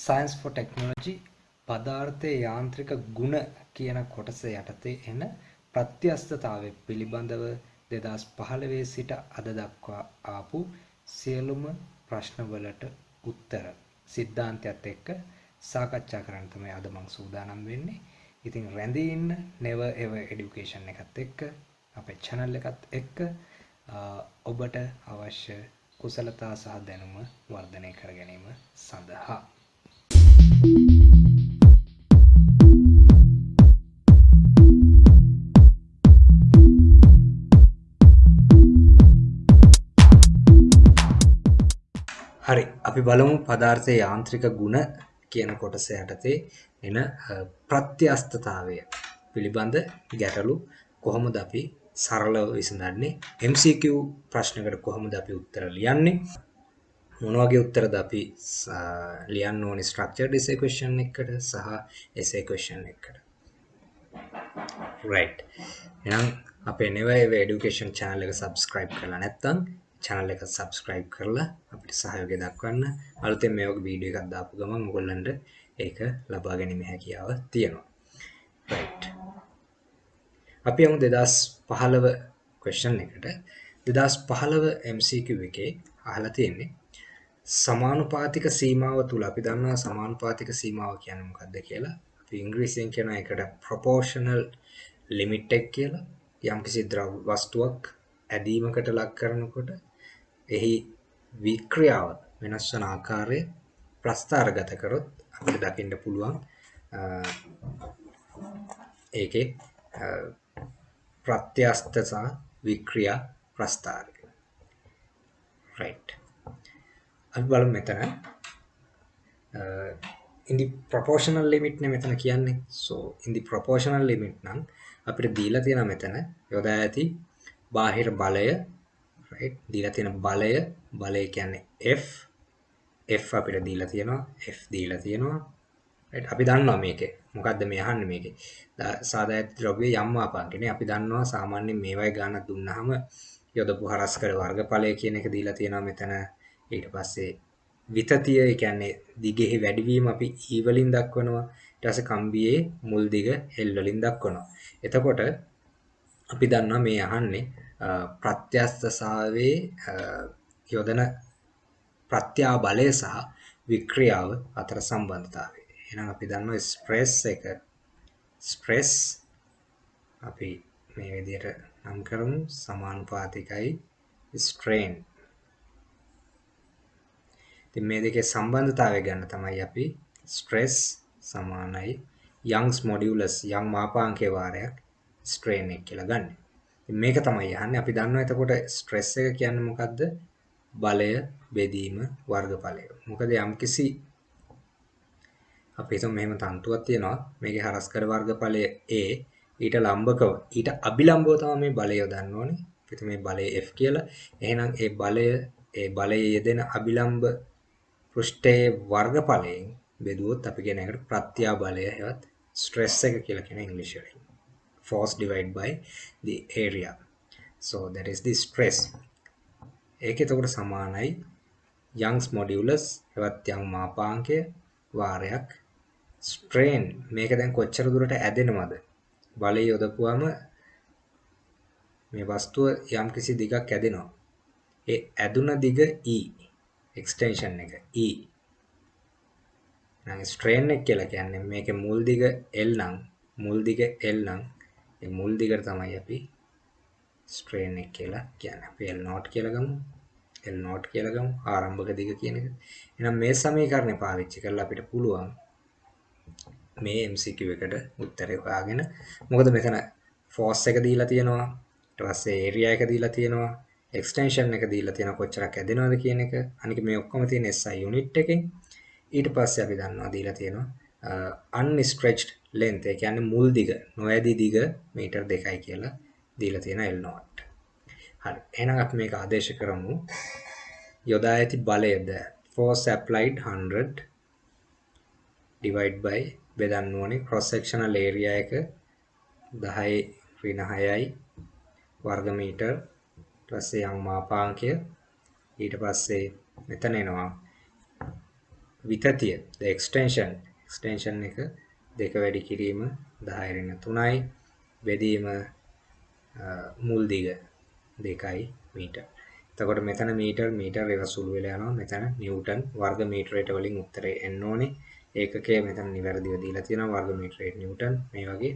Science for Technology පදාර්ථයේ යාන්ත්‍රික ගුණ කියන කොටස යටතේ එන ප්‍රත්‍යස්තතාවය පිළිබඳව 2015 සිට අද දක්වා ආපු සියලුම ප්‍රශ්නවලට උත්තර සිද්ධාන්තයත් එක්ක සාකච්ඡා කරන්න තමයි අද මම සූදානම් වෙන්නේ. ඉතින් රැඳී ඉන්න Never Ever Education එකත් එක්ක අපේ channel එකත් එක්ක ඔබට අවශ්‍ය කුසලතා සහ දැනුම වර්ධනය කර ගැනීම සඳහා හරි අපි බලමු පදාර්ථයේ යාන්ත්‍රික ගුණ කියන කොටස යටතේ එන ප්‍රත්‍යස්තතාවය පිළිබඳ ගැටලු කොහොමද අපි සරලව විසඳන්නේ? MCQ ප්‍රශ්නකට කොහොමද අපි උත්තර ලියන්නේ? මොන වගේ උත්තරද අපි ලියන්න ඕනේ structured essay question එකකට සහ essay question එකකට right. එහෙනම් අපේ never ever education channel එක subscribe කරලා නැත්නම් channel එක subscribe කරලා අපිට සහයෝගය දක්වන්න. අලුතෙන් මේ වගේ වීඩියෝ එකක් දාපු ගමන් ඔයගොල්ලන්ට ඒක ලබා ගැනීම හැකියාව තියෙනවා. Right. අපි යමු 2015 question එකට. 2015 MCQ එකේ අහලා තියෙන්නේ සමානුපාතික සීමාව තුල අපි දන්නවා සමානුපාතික සීමාව කියන්නේ මොකක්ද කියලා? අපි ඉංග්‍රීසියෙන් කියන එකට proportional limit එක කියලා. යම්කිසි ද්‍රව්‍ය වස්තුවක් ඇදීමකට ලක් කරනකොට එහි වික්‍රියාව වෙනස් වන ආකාරය ප්‍රස්ථාරගත කරොත් අපිට දකින්න පුළුවන් ඒකේ ප්‍රත්‍යස්ත සහ වික්‍රියා ප්‍රස්ථාරය right. අපි බලමු මෙතන. in the proportional limit නේ මෙතන කියන්නේ. So in the proportional limit නම් අපිට දීලා තියෙන මෙතන. යොදා ඇති බාහිර බලය right? දීලා තියෙන බලය බලය කියන්නේ F. F අපිට දීලා තියෙනවා. F දීලා තියෙනවා. Right? අපි දන්නවා මේකේ. මොකද්ද මේ අහන්නේ මේකේ? සාදායත් ද්‍රව්‍ය යම් මාපාංකනේ අපි දන්නවා සාමාන්‍යයෙන් මේවයි ගානක් දුන්නාම යොදපු හරස්කඩ වර්ගඵලය කියන එක දීලා තියෙනවා මෙතන. ඊට පස්සේ විතතිය ඒ කියන්නේ දිගෙහි වැඩිවීම අපි E වලින් දක්වනවා. ඊට පස්සේ කම්බියේ මුල් දිග L වලින් දක්වනවා. එතකොට අපි දන්නවා මේ අහන්නේ ප්‍රත්‍යස්තසාවේ යොදන ප්‍රත්‍යා බලය සහ වික්‍රියාව අතර සම්බන්ධතාවය. එහෙනම් අපි දන්නවා ස්ට්‍රෙස් එක. ස්ට්‍රෙස් අපි මේ විදිහට නම් කරමු. සමානුපාතිකයි. ස්ට්‍රේන්. ඉතින් මේ දෙකේ සම්බන්ධතාවය ගන්න තමයි අපි ස්ට්‍රෙස් සමානයි යංග්ස් මොඩියුලස් යම් මාපාංකයේ වාරයක් ස්ට්‍රේන් එක කියලා ගන්න. මේක තමයි අහන්නේ අපි දන්නවා එතකොට ස්ට්‍රෙස් එක කියන්නේ මොකද්ද? බලය බෙදීම වර්ගඵලය. මොකද යම්කිසි අපි හිතමු මෙහෙම තන්තුවක් තියෙනවා. මේකේ හරස්කඩ වර්ගඵලය A ඊට ලම්බකව ඊට අභිලම්බව තමයි මේ බලය යොදන්න ඕනේ. අපි මේ බලය F කියලා. එහෙනම් ඒ බලය ඒ බලයේ යෙදෙන අභිලම්බ පෘෂ්ඨයේ වර්ගඵලයෙන් බෙදුවොත් අපි කියන එකට ප්‍රත්‍යා බලය හෙවත් ස්ට්‍රෙස් එක කියලා කියන ඉංග්‍රීසි වලින්. Force divided by the area. So that is the stress. ඒක එතකොට සමානයි young's modulus එවත් young මාපාංකය වාරයක් strain. මේක දැන් කොච්චර දුරට ඇදෙනවද? බලය යොදපුවම මේ වස්තුව යම් කිසි දිගක් ඇදෙනවා. ඒ ඇදුන දිග E. extension එක E නම් strain එක කියලා කියන්නේ මේකේ මුල් දිග L නම් මුල් දිග L නම් ඒ මුල් දිගට තමයි අපි ස්ට්‍රේන් එක කියලා කියන්නේ. අපි L not කියලා ගමු. L not කියලා ගමු. ආරම්භක දිග කියන එක. එහෙනම් මේ සමීකරණය පාවිච්චි කරලා අපිට පුළුවන් මේ MCQ එකට උත්තරේ හොයාගෙන මොකද මෙතන force එක දීලා තියෙනවා. ඊට පස්සේ area එක දීලා තියෙනවා. Extension එක දීලා තියෙනවා කොච්චරක් ඇදෙනවද කියන එක. අනික මේ ඔක්කොම තියෙන SI unit එකෙන්. ඊට පස්සේ අපි දන්නවා දීලා තියෙනවා unstretched length ඒ කියන්නේ මුල් දිග නොඇදී දිග මීටර් 2යි කියලා දීලා තියෙන L not. හරි. එහෙනම් අපි මේක ආදේශ කරමු. යොදා ඇති බලයද force applied 100 divide by බෙදන්න ඕනේ cross sectional area එක 10 ඍණ 6යි වර්ග මීටර් ඊට පස්සේ යම් මාපාංකය ඊට පස්සේ මෙතන එනවා විතතිය the extension extension එක දෙක වැඩි කිරීම 10 ඍණ 3යි බෙදීම මුල් දිග 2යි මීටර්. එතකොට මෙතන මීටර් මීටර් ඒක සුළු වෙලා යනවා. මෙතන නිව්ටන් වර්ග මීටරයට වලින් උත්තරේ එන්න ඕනේ. ඒකකය මෙතන නිවැරදිව දීලා තියෙනවා වර්ග මීටරයට නිව්ටන් මේ වගේ.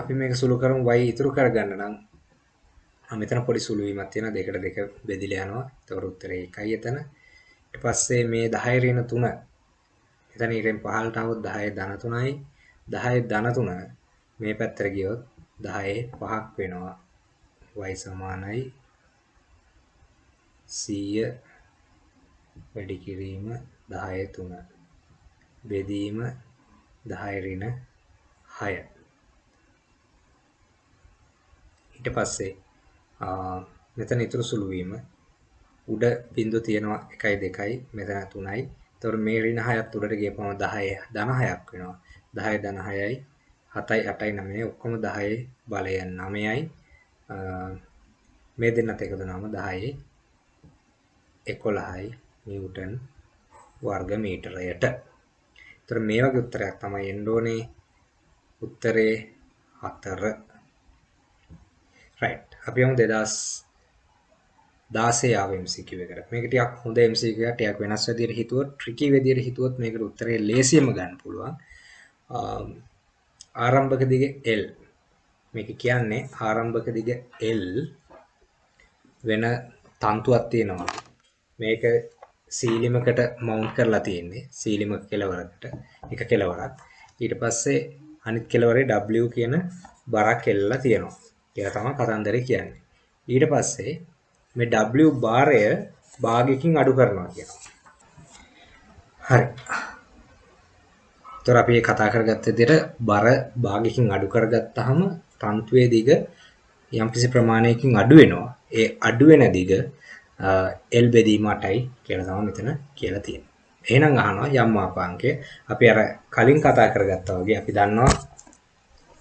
අපි මේක සුළු කරමු y ඉතුරු කරගන්න නම් මෙතන පොඩි සුළු වීමක් තියෙනවා. දෙකට දෙක බෙදිලා යනවා. එතකොට උත්තරේ 1යි එතන. ඊට පස්සේ මේ 10 ඍණ 3 එතන ඊටෙන් පහළට આવොත් 10 ධන 3යි 10 ධන 3 මේ පැත්තට ගියොත් 10 5ක් වෙනවා. y සමානයි. 100 වැඩි කිරීම 10 3 බෙදීම 10 ඍණ 6 ඊට පස්සේ මෙතන ඉතුරු සුළු වීම උඩ බිඳුව තියෙනවා 1යි 2යි මෙතන 3යි. එතකොට මේ ඍණ 6ත් උඩට ගියපම 10 ධන 6ක් වෙනවා. 10 ධන 6යි 7යි 8යි 9යි ඔක්කොම 10 බලය 9යි. මේ දෙන්නත් එකතු වුණාම 10යි 11යි නිව්ටන් වර්ග මීටරයට. ඒතර මේ වගේ උත්තරයක් තමයි එන්න ඕනේ. උත්තරේ 4. right. අපි යමු 2000 16 ආව MCQ එකට. මේක ටිකක් හොඳ MCQ එකක් ටිකක් වෙනස් විදියට හිතුවොත් ට්‍රිකි විදියට හිතුවොත් මේකට උත්තරේ ලේසියෙන්ම ගන්න පුළුවන්. ආරම්භක දිග L මේක කියන්නේ ආරම්භක දිග L වෙන තන්තුවක් තියෙනවා. මේක සීලිමකට මවුන්ට් කරලා තියෙන්නේ. සීලිමක කෙලවරකට එක කෙලවරක්. ඊට පස්සේ අනිත් කෙලවරේ W කියන බරක් එල්ලලා තියෙනවා. ඒක තමයි කතන්දරේ කියන්නේ. ඊට පස්සේ මේ W භාරය භාගයකින් අඩු කරනවා කියනවා. හරි. ඒතර අපි කතා කරගත්ත විදිහට බර භාගයකින් අඩු කරගත්තාම තන්තුවේ දිග යම්කිසි ප්‍රමාණයකින් අඩු වෙනවා. ඒ අඩු වෙන දිග L බෙදීම 8යි කියලා තමයි මෙතන කියලා තියෙන්නේ. එහෙනම් අහනවා යම් මාපාංකය අපි අර කලින් කතා කරගත්තා වගේ අපි දන්නවා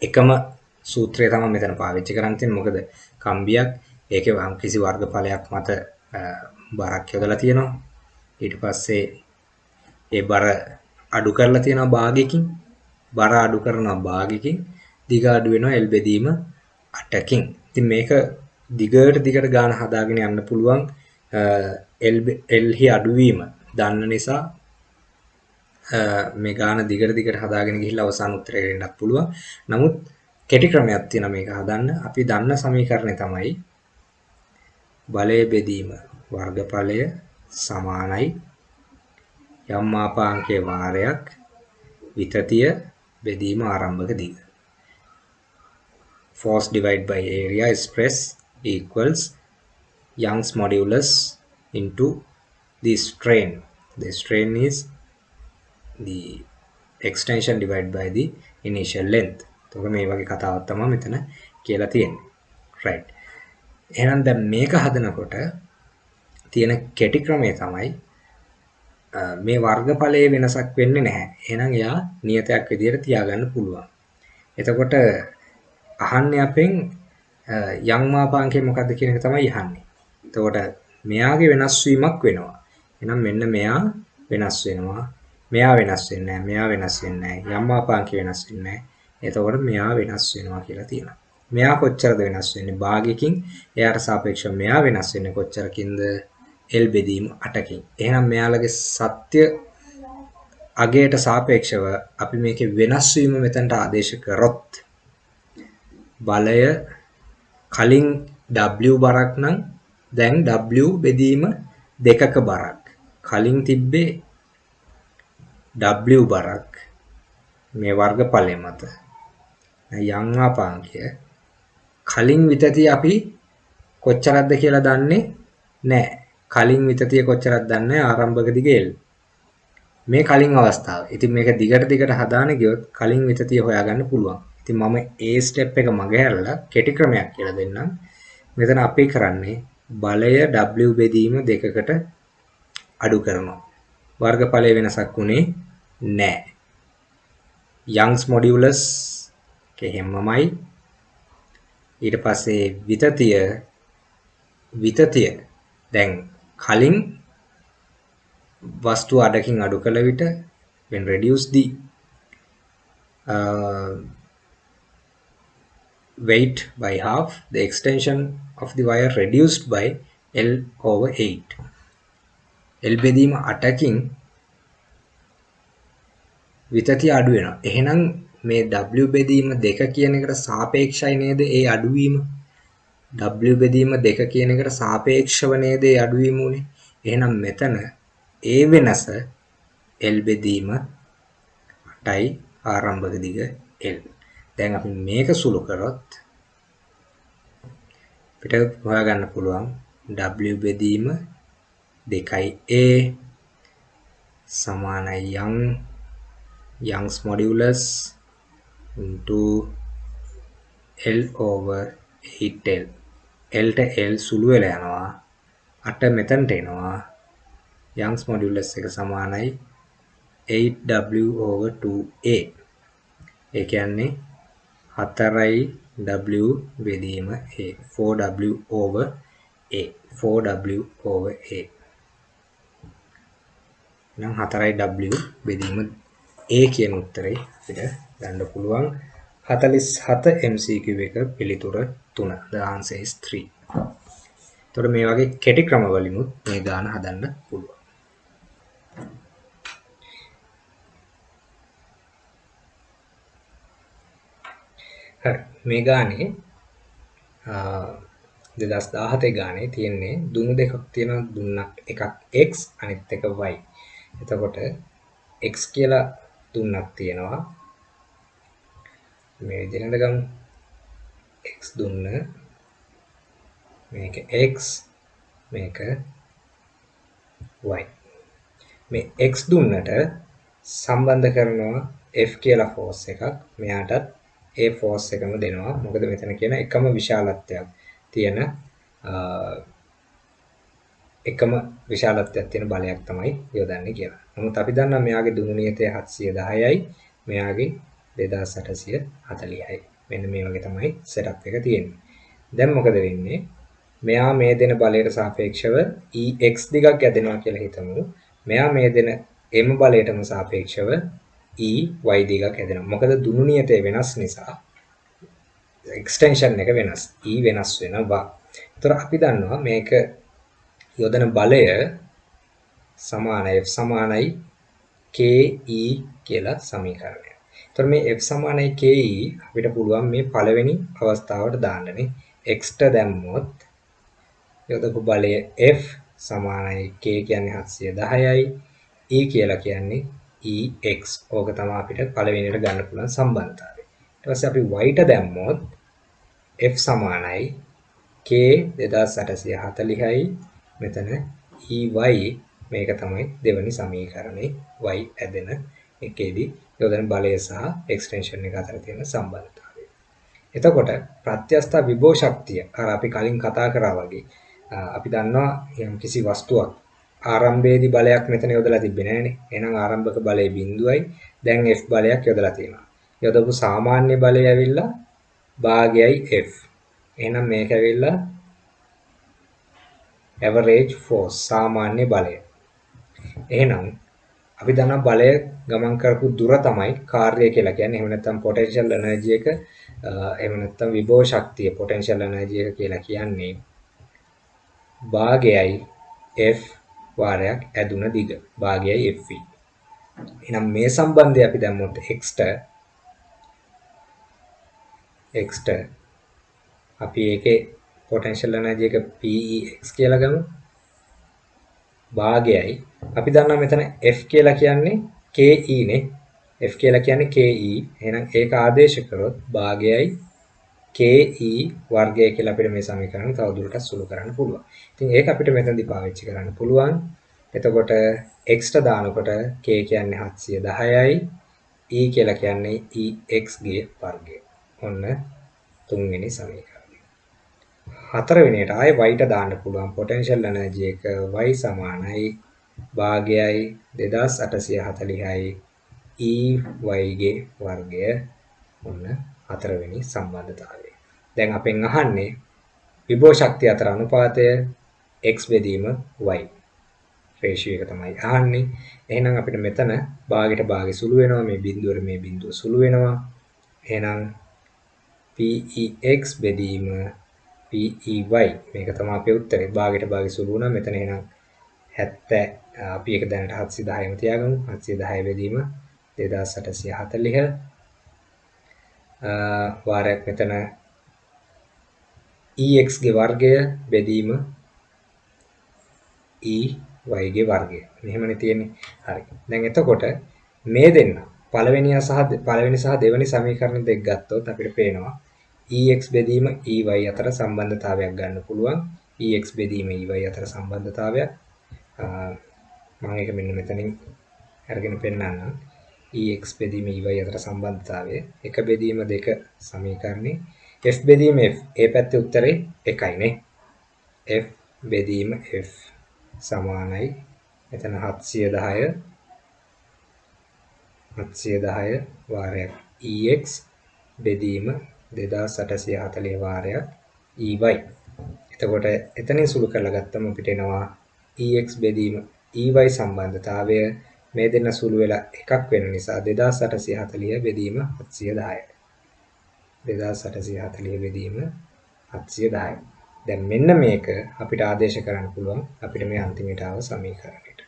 එකම සූත්‍රය තමයි මෙතන පාවිච්චි කරන් තියෙන්නේ. මොකද කම්බියක් ඒකේ වම් කිසි වර්ගඵලයක් මත බරක් යොදලා තියෙනවා. ඊට පස්සේ ඒ බර අඩු කරලා තියෙනවා භාගයකින්. බර අඩු කරනවා භාගයකින්. දිග අඩු වෙනවා L බෙදීම 8කින්. ඉතින් මේක දිගට දිගට ගාන හදාගෙන යන්න පුළුවන් L L හි අඩුවීම දන්න නිසා මේ ගාන දිගට දිගට හදාගෙන ගිහිල්ලා අවසාන උත්තරයට එන්නත් පුළුවන්. නමුත් කෙටි ක්‍රමයක් තියෙනවා මේක හදන්න. අපි දන්න සමීකරණය තමයි බලය බෙදීම වර්ගඵලය සමානයි. යම් මාපාංකයේ වාරයක් විතතිය බෙදීම ආරම්භක දිග. force divided by area stress equals Young's modulus into the strain. The strain is the extension divided by the initial length. එතකොට මේ වගේ කතාවක් තමයි මෙතන කියලා තියෙන්නේ right එහෙනම් දැන් මේක හදනකොට තියෙන කෙටි ක්‍රමය තමයි මේ වර්ගඵලයේ වෙනසක් වෙන්නේ නැහැ. එහෙනම් එයා නියතයක් විදිහට තියාගන්න පුළුවන්. එතකොට අහන්නේ අපෙන් යම් මාපාංකය මොකද්ද කියන එක තමයි අහන්නේ. එතකොට මෙයාගේ වෙනස් වීමක් වෙනවා. එහෙනම් මෙන්න මෙයා වෙනස් වෙනවා. මෙයා වෙනස් වෙන්නේ නැහැ. මෙයා වෙනස් වෙන්නේ නැහැ. යම් මාපාංකය වෙනස් වෙන්නේ නැහැ. එතකොට මෙයා වෙනස් වෙනවා කියලා තියෙනවා. මෙයා කොච්චරද වෙනස් වෙන්නේ? භාගයකින්? එයාට සාපේක්ෂව මෙයා වෙනස් වෙන්නේ කොච්චරකින්ද? L බෙදීම 8කින් එහෙනම් මෙයාලගේ සත්‍ය අගයට සාපේක්ෂව අපි මේකේ වෙනස් වීම මෙතනට ආදේශ කරොත් බලය කලින් W බරක් නම් දැන් W බෙදීම දෙකක බරක්. කලින් තිබ්බේ W බරක්. මේ වර්ගඵලය මත. යම් ආපාංකය කලින් විතතිය අපි කොච්චරක්ද කියලා දන්නේ නැහැ. කලින් විතතිය කොච්චරක්ද දන්නේ ආරම්භක දිගේ L. මේ කලින් අවස්ථාව. ඉතින් මේක දිගට දිගට හදාන ගියොත් කලින් විතතිය හොයාගන්න පුළුවන්. ඉතින් මම ඒ ස්ටෙප් එක මගහැරලා කෙටි ක්‍රමයක් කියලා දෙන්නම්. මෙතන අපි කරන්නේ බලය W බෙදීම දෙකකට අඩු කරනවා. වර්ගඵලයේ වෙනසක් උනේ නැහැ. Young's modulus කෙහෙම්මමයි. ඊට පස්සේ විතතිය විතතිය. දැන් කලින් වස්තුව අඩකින් අඩු කළ විට when reduce the uh, weight by half the extension of the wire reduced by L over 8 L බෙදීම 8කින් විතතිය අඩු වෙනවා. එහෙනම් මේ W බෙදීම 2 කියන එකට සාපේක්ෂයි නේද ඒ අඩුවීම? W බෙදීම 2 කියන එකට සාපේක්ෂව නේද ඒ අඩුවීම උනේ? එහෙනම් මෙතන ඒ වෙනස L බෙදීම 8යි ආරම්භක දිග L. දැන් අපි මේක සුළු කරොත් අපිට හොයාගන්න පුළුවන් W බෙදීම 2යි A සමානයි young Young's modulus into L over 8L Lට L සුළු වෙලා යනවා. 8 මෙතනට එනවා. Young's modulus එක සමානයි. 8W over 2A ඒ කියන්නේ 4යි W බෙදීම A. 4W over A. 4W over A. නම් 4යි W බෙදීම A කියන උත්තරේ අපිට ගන්න පුළුවන්. 47 MCQ එක පිළිතුර 3 the answer is 3 එතකොට මේ වගේ කෙටි ක්‍රම වලිනුත් මේ ගාන හදන්න පුළුවන්. හරි. මේ ගානේ 2017 ගානේ තියෙන්නේ දුනු දෙකක් තියෙනවා. දුන්නක් එකක් x අනිත් එක y. එතකොට x කියලා දුන්නක් තියෙනවා. මේ විදිහට ගමු. x දුන්න මේක x මේක y. මේ x දුන්නට සම්බන්ධ කරනවා F කියලා ෆෝස් එකක්. මෙයාටත් ඒ ෆෝස් එකම දෙනවා. මොකද මෙතන කියන එකම විශාලත්වයක් තියෙන එකම විශාලත්වයක් තියෙන බලයක් තමයි යොදන්නේ කියලා. නමුත් අපි දන්නවා මෙයාගේ දුනු නියතය 710යි මෙයාගේ 2840යි. මෙන්න මේ වගේ තමයි සෙටප් එක තියෙන්නේ. දැන් මොකද වෙන්නේ? මෙයා මේ දෙන බලයට සාපේක්ෂව EX දිගක් ඇදෙනවා කියලා හිතමු. මෙයා මේ දෙන M බලයටම සාපේක්ෂව E y දිගක් හැදෙනවා. මොකද දුනු නියතය වෙනස් නිසා එක්ස්ටෙන්ෂන් එක වෙනස්. E වෙනස් වෙනවා. ඒතර අපි දන්නවා මේක යොදන බලය සමාන F සමානයි KE කියලා සමීකරණය. ඒතර මේ F සමානයි KE අපිට පුළුවන් මේ පළවෙනි අවස්ථාවට දාන්නනේ. x ට දැම්මොත් යොදපු බලය F සමානයි K කියන්නේ 710යි E කියලා කියන්නේ EX ඕක තමයි අපිට පළවෙනියට ගන්න පුළුවන් සම්බන්ධතාවය. ඊට පස්සේ අපි y ට දැම්මොත් F සමානයි K 2840යි මෙතන EY මේක තමයි දෙවැනි සමීකරණේ y ඇදෙන එකේදී යොදන බලය සහ එක්ස්ටෙන්ෂන් එක අතර තියෙන සම්බන්ධතාවය. එතකොට ප්‍රත්‍යස්ථ විභව ශක්තිය අර අපි කලින් කතා කරා වගේ අපි දන්නවා යම් කිසි වස්තුවක් ආරම්භයේදී බලයක් මෙතන යොදලා තිබ්බේ නෑනේ. එහෙනම් ආරම්භක බලය බිඳුවයි. දැන් F බලයක් යොදලා තියෙනවා. යොදපු සාමාන්‍ය බලය ඇවිල්ලා භාගයයි F. එහෙනම් මේක ඇවිල්ලා average force සාමාන්‍ය බලය. එහෙනම් අපි දන්නා බලය ගමන් කරපු දුර තමයි කාර්යය කියලා කියන්නේ. එහෙම නැත්නම් potential energy එක එහෙම නැත්නම් විභව ශක්තිය potential energy එක කියලා කියන්නේ භාගයයි F වාරයක් ඇදුන දිග භාගයයි FV. එහෙනම් මේ සම්බන්ධය අපි දැම්මොත් x ට x ට අපි ඒකේ potential energy එක PEX කියලා ගමු. භාගයයි අපි දන්නවා මෙතන F කියලා කියන්නේ KE නේ. F කියලා කියන්නේ KE. එහෙනම් ඒක ආදේශ කරොත් භාගයයි KE වර්ගය කියලා අපිට මේ සමීකරණ තවදුරටත් සුළු කරන්න පුළුවන්. ඉතින් ඒක අපිට මෙතනදී පාවිච්චි කරන්න පුළුවන්. එතකොට x ට දානකොට k කියන්නේ 710යි e කියලා කියන්නේ ex ගේ වර්ගය. ඔන්න තුන්වෙනි සමීකරණය. හතරවෙනියට ආයේ y ට දාන්න පුළුවන් potential energy එක y සමානයි භාගයයි 2840යි e y ගේ වර්ගය ඔන්න හතරවෙනි සම්බන්ධතාවය. දැන් අපෙන් අහන්නේ විභව ශක්තිය අතර අනුපාතය x බෙදීම y. රේෂියෝ එක තමයි අහන්නේ. එහෙනම් අපිට මෙතන භාගයට භාගෙ සුළු වෙනවා මේ බිඳුවට මේ බිඳුව සුළු වෙනවා. එහෙනම් PEX බෙදීම PEY මේක තමයි අපේ උත්තරේ. භාගයට භාගෙ සුළු වුණා. මෙතන එහෙනම් 70 අපි ඒක දැනට 710ම තියාගමු. 710 බෙදීම 2840 වාරයක් මෙතන EX ගේ වර්ගය බෙදීම EY ගේ වර්ගය. මෙහෙමනේ තියෙන්නේ. හරි. දැන් එතකොට මේ දෙන්න පළවෙනියා සහ පළවෙනි සහ දෙවෙනි සමීකරණ දෙක ගත්තොත් අපිට පේනවා EX බෙදීම EY අතර සම්බන්ධතාවයක් ගන්න පුළුවන්. EX බෙදීම EY අතර සම්බන්ධතාවයක්. මම ඒක මෙන්න මෙතනින් අරගෙන පෙන්නන්නම්. EX බෙදීම EY අතර සම්බන්ධතාවය එක බෙදීම දෙක සමීකරණේ F බෙදීම F ඒ පැත්තේ උත්තරේ එකයි නේ. F බෙදීම F සමානයි මෙතන 710 710 වාරයක් EX බෙදීම 2840 වාරයක් EY. එතකොට එතනින් සුළු කරලා ගත්තම අපිට එනවා EX බෙදීම EY සම්බන්ධතාවය මේ දෙන්න සුළු වෙලා එකක් වෙන නිසා 2840 බෙදීම 710. 2840 බෙදීම 710. දැන් මෙන්න මේක අපිට ආදේශ කරන්න පුළුවන් අපිට මේ අන්තිමට ආව සමීකරණයට.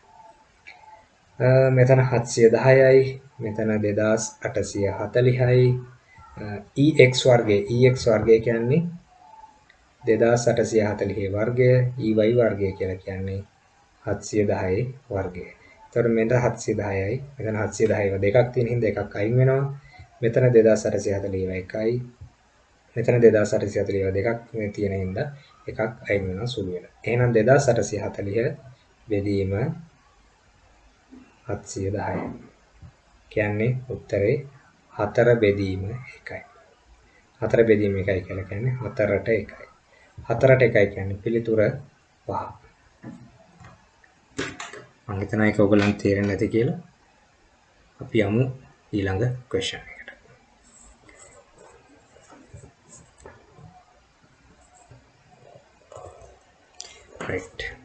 මෙතන 710යි මෙතන 2840යි EX වර්ගය EX වර්ගය කියන්නේ 2840 වර්ගය EY වර්ගය කියලා කියන්නේ 710 වර්ගය. එතකොට මෙතන 710යි මෙතන 710 දෙකක් තියෙන හින්දා එකක් අයින් වෙනවා. මෙතන 2840 එකයි. මෙතන 2840 දෙකක් මේ තියෙන හින්දා එකක් අයින් වෙනවා සුළු වෙනවා. එහෙනම් 2840 බෙදීම 710. කියන්නේ උත්තරේ 4 බෙදීම 1යි. 4 බෙදීම 1යි කියලා කියන්නේ 4ට 1යි. 4ට 1යි කියන්නේ පිළිතුර 5. මම හිතනවා ඒක ඔයගලන්ට තේරෙන්නේ නැති කියලා. අපි යමු ඊළඟ question එකට. right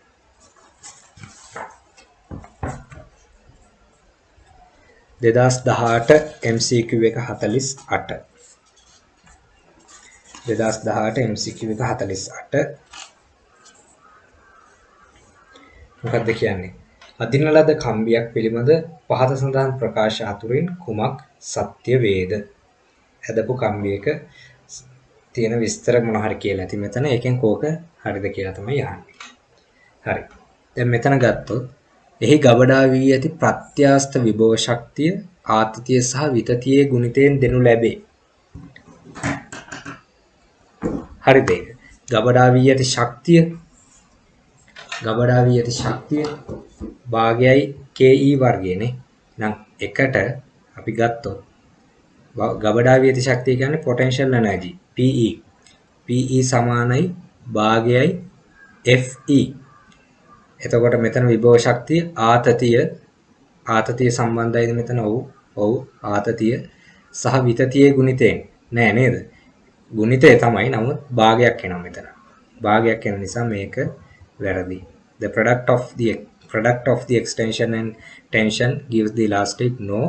දෙදස් දහට MCQ එක හතලිස් අට. දෙදස් දහට MCQ එක හතලිස් අට. මොකක්ද කියන්නේ? අදින ලද කම්බියක් පිළිබඳ පහත සඳහන් ප්‍රකාශ අතුරින් කුමක් සත්‍ය වේද? ඇදපු කම්බියක තියෙන විස්තර මොන හරි කියලා ඇති මෙතන. ඒකෙන් කෝක හරිද කියලා තමයි අහන්නේ. හරි. දැන් මෙතන ගත්තොත් එහි ගබඩා වී ඇති ප්‍රත්‍යාස්ත විභව ශක්තිය ආතතිය සහ විතතියේ ගුණිතයෙන් දෙනු ලැබේ. හරිද ඒක? ගබඩා වී ඇති ශක්තිය ගබඩා වී ඇති ශක්තිය භාගයයි KE වර්ගයනේ. නම් එකට අපි ගත්තොත් ගබඩා වී ඇති ශක්තිය කියන්නේ potential energy PE. PE සමානයි භාගයයි FE එතකොට මෙතන විභව ශක්තිය ආතතිය ආතතිය සම්බන්ධයිද මෙතන? ඔව්. ඔව්. ආතතිය සහ විතතියේ ගුණිතයෙන්. නෑ නේද? ගුණිතය තමයි. නමුත් භාගයක් එනවා මෙතන. භාගයක් එන නිසා මේක වැරදි. The product of the product of the extension and tension gives the elastic no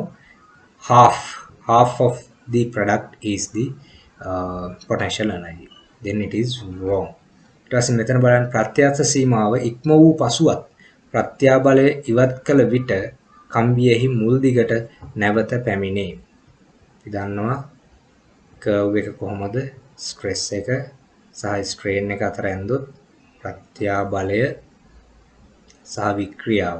half. Half of the product is the uh, potential energy. Then it is wrong. ඊට පස්සේ මෙතන බලන්න ප්‍රත්‍යක්ෂ සීමාව ඉක්ම වූ පසුවත් ප්‍රත්‍යාබලය ඉවත් කළ විට කම්බියෙහි මුල් දිගට නැවත පැමිණේ. අපි දන්නවා කර්ව් එක කොහොමද ස්ට්‍රෙස් එක සහ ස්ට්‍රේන් එක අතර ඇන්දොත් ප්‍රත්‍යාබලය සහ වික්‍රියාව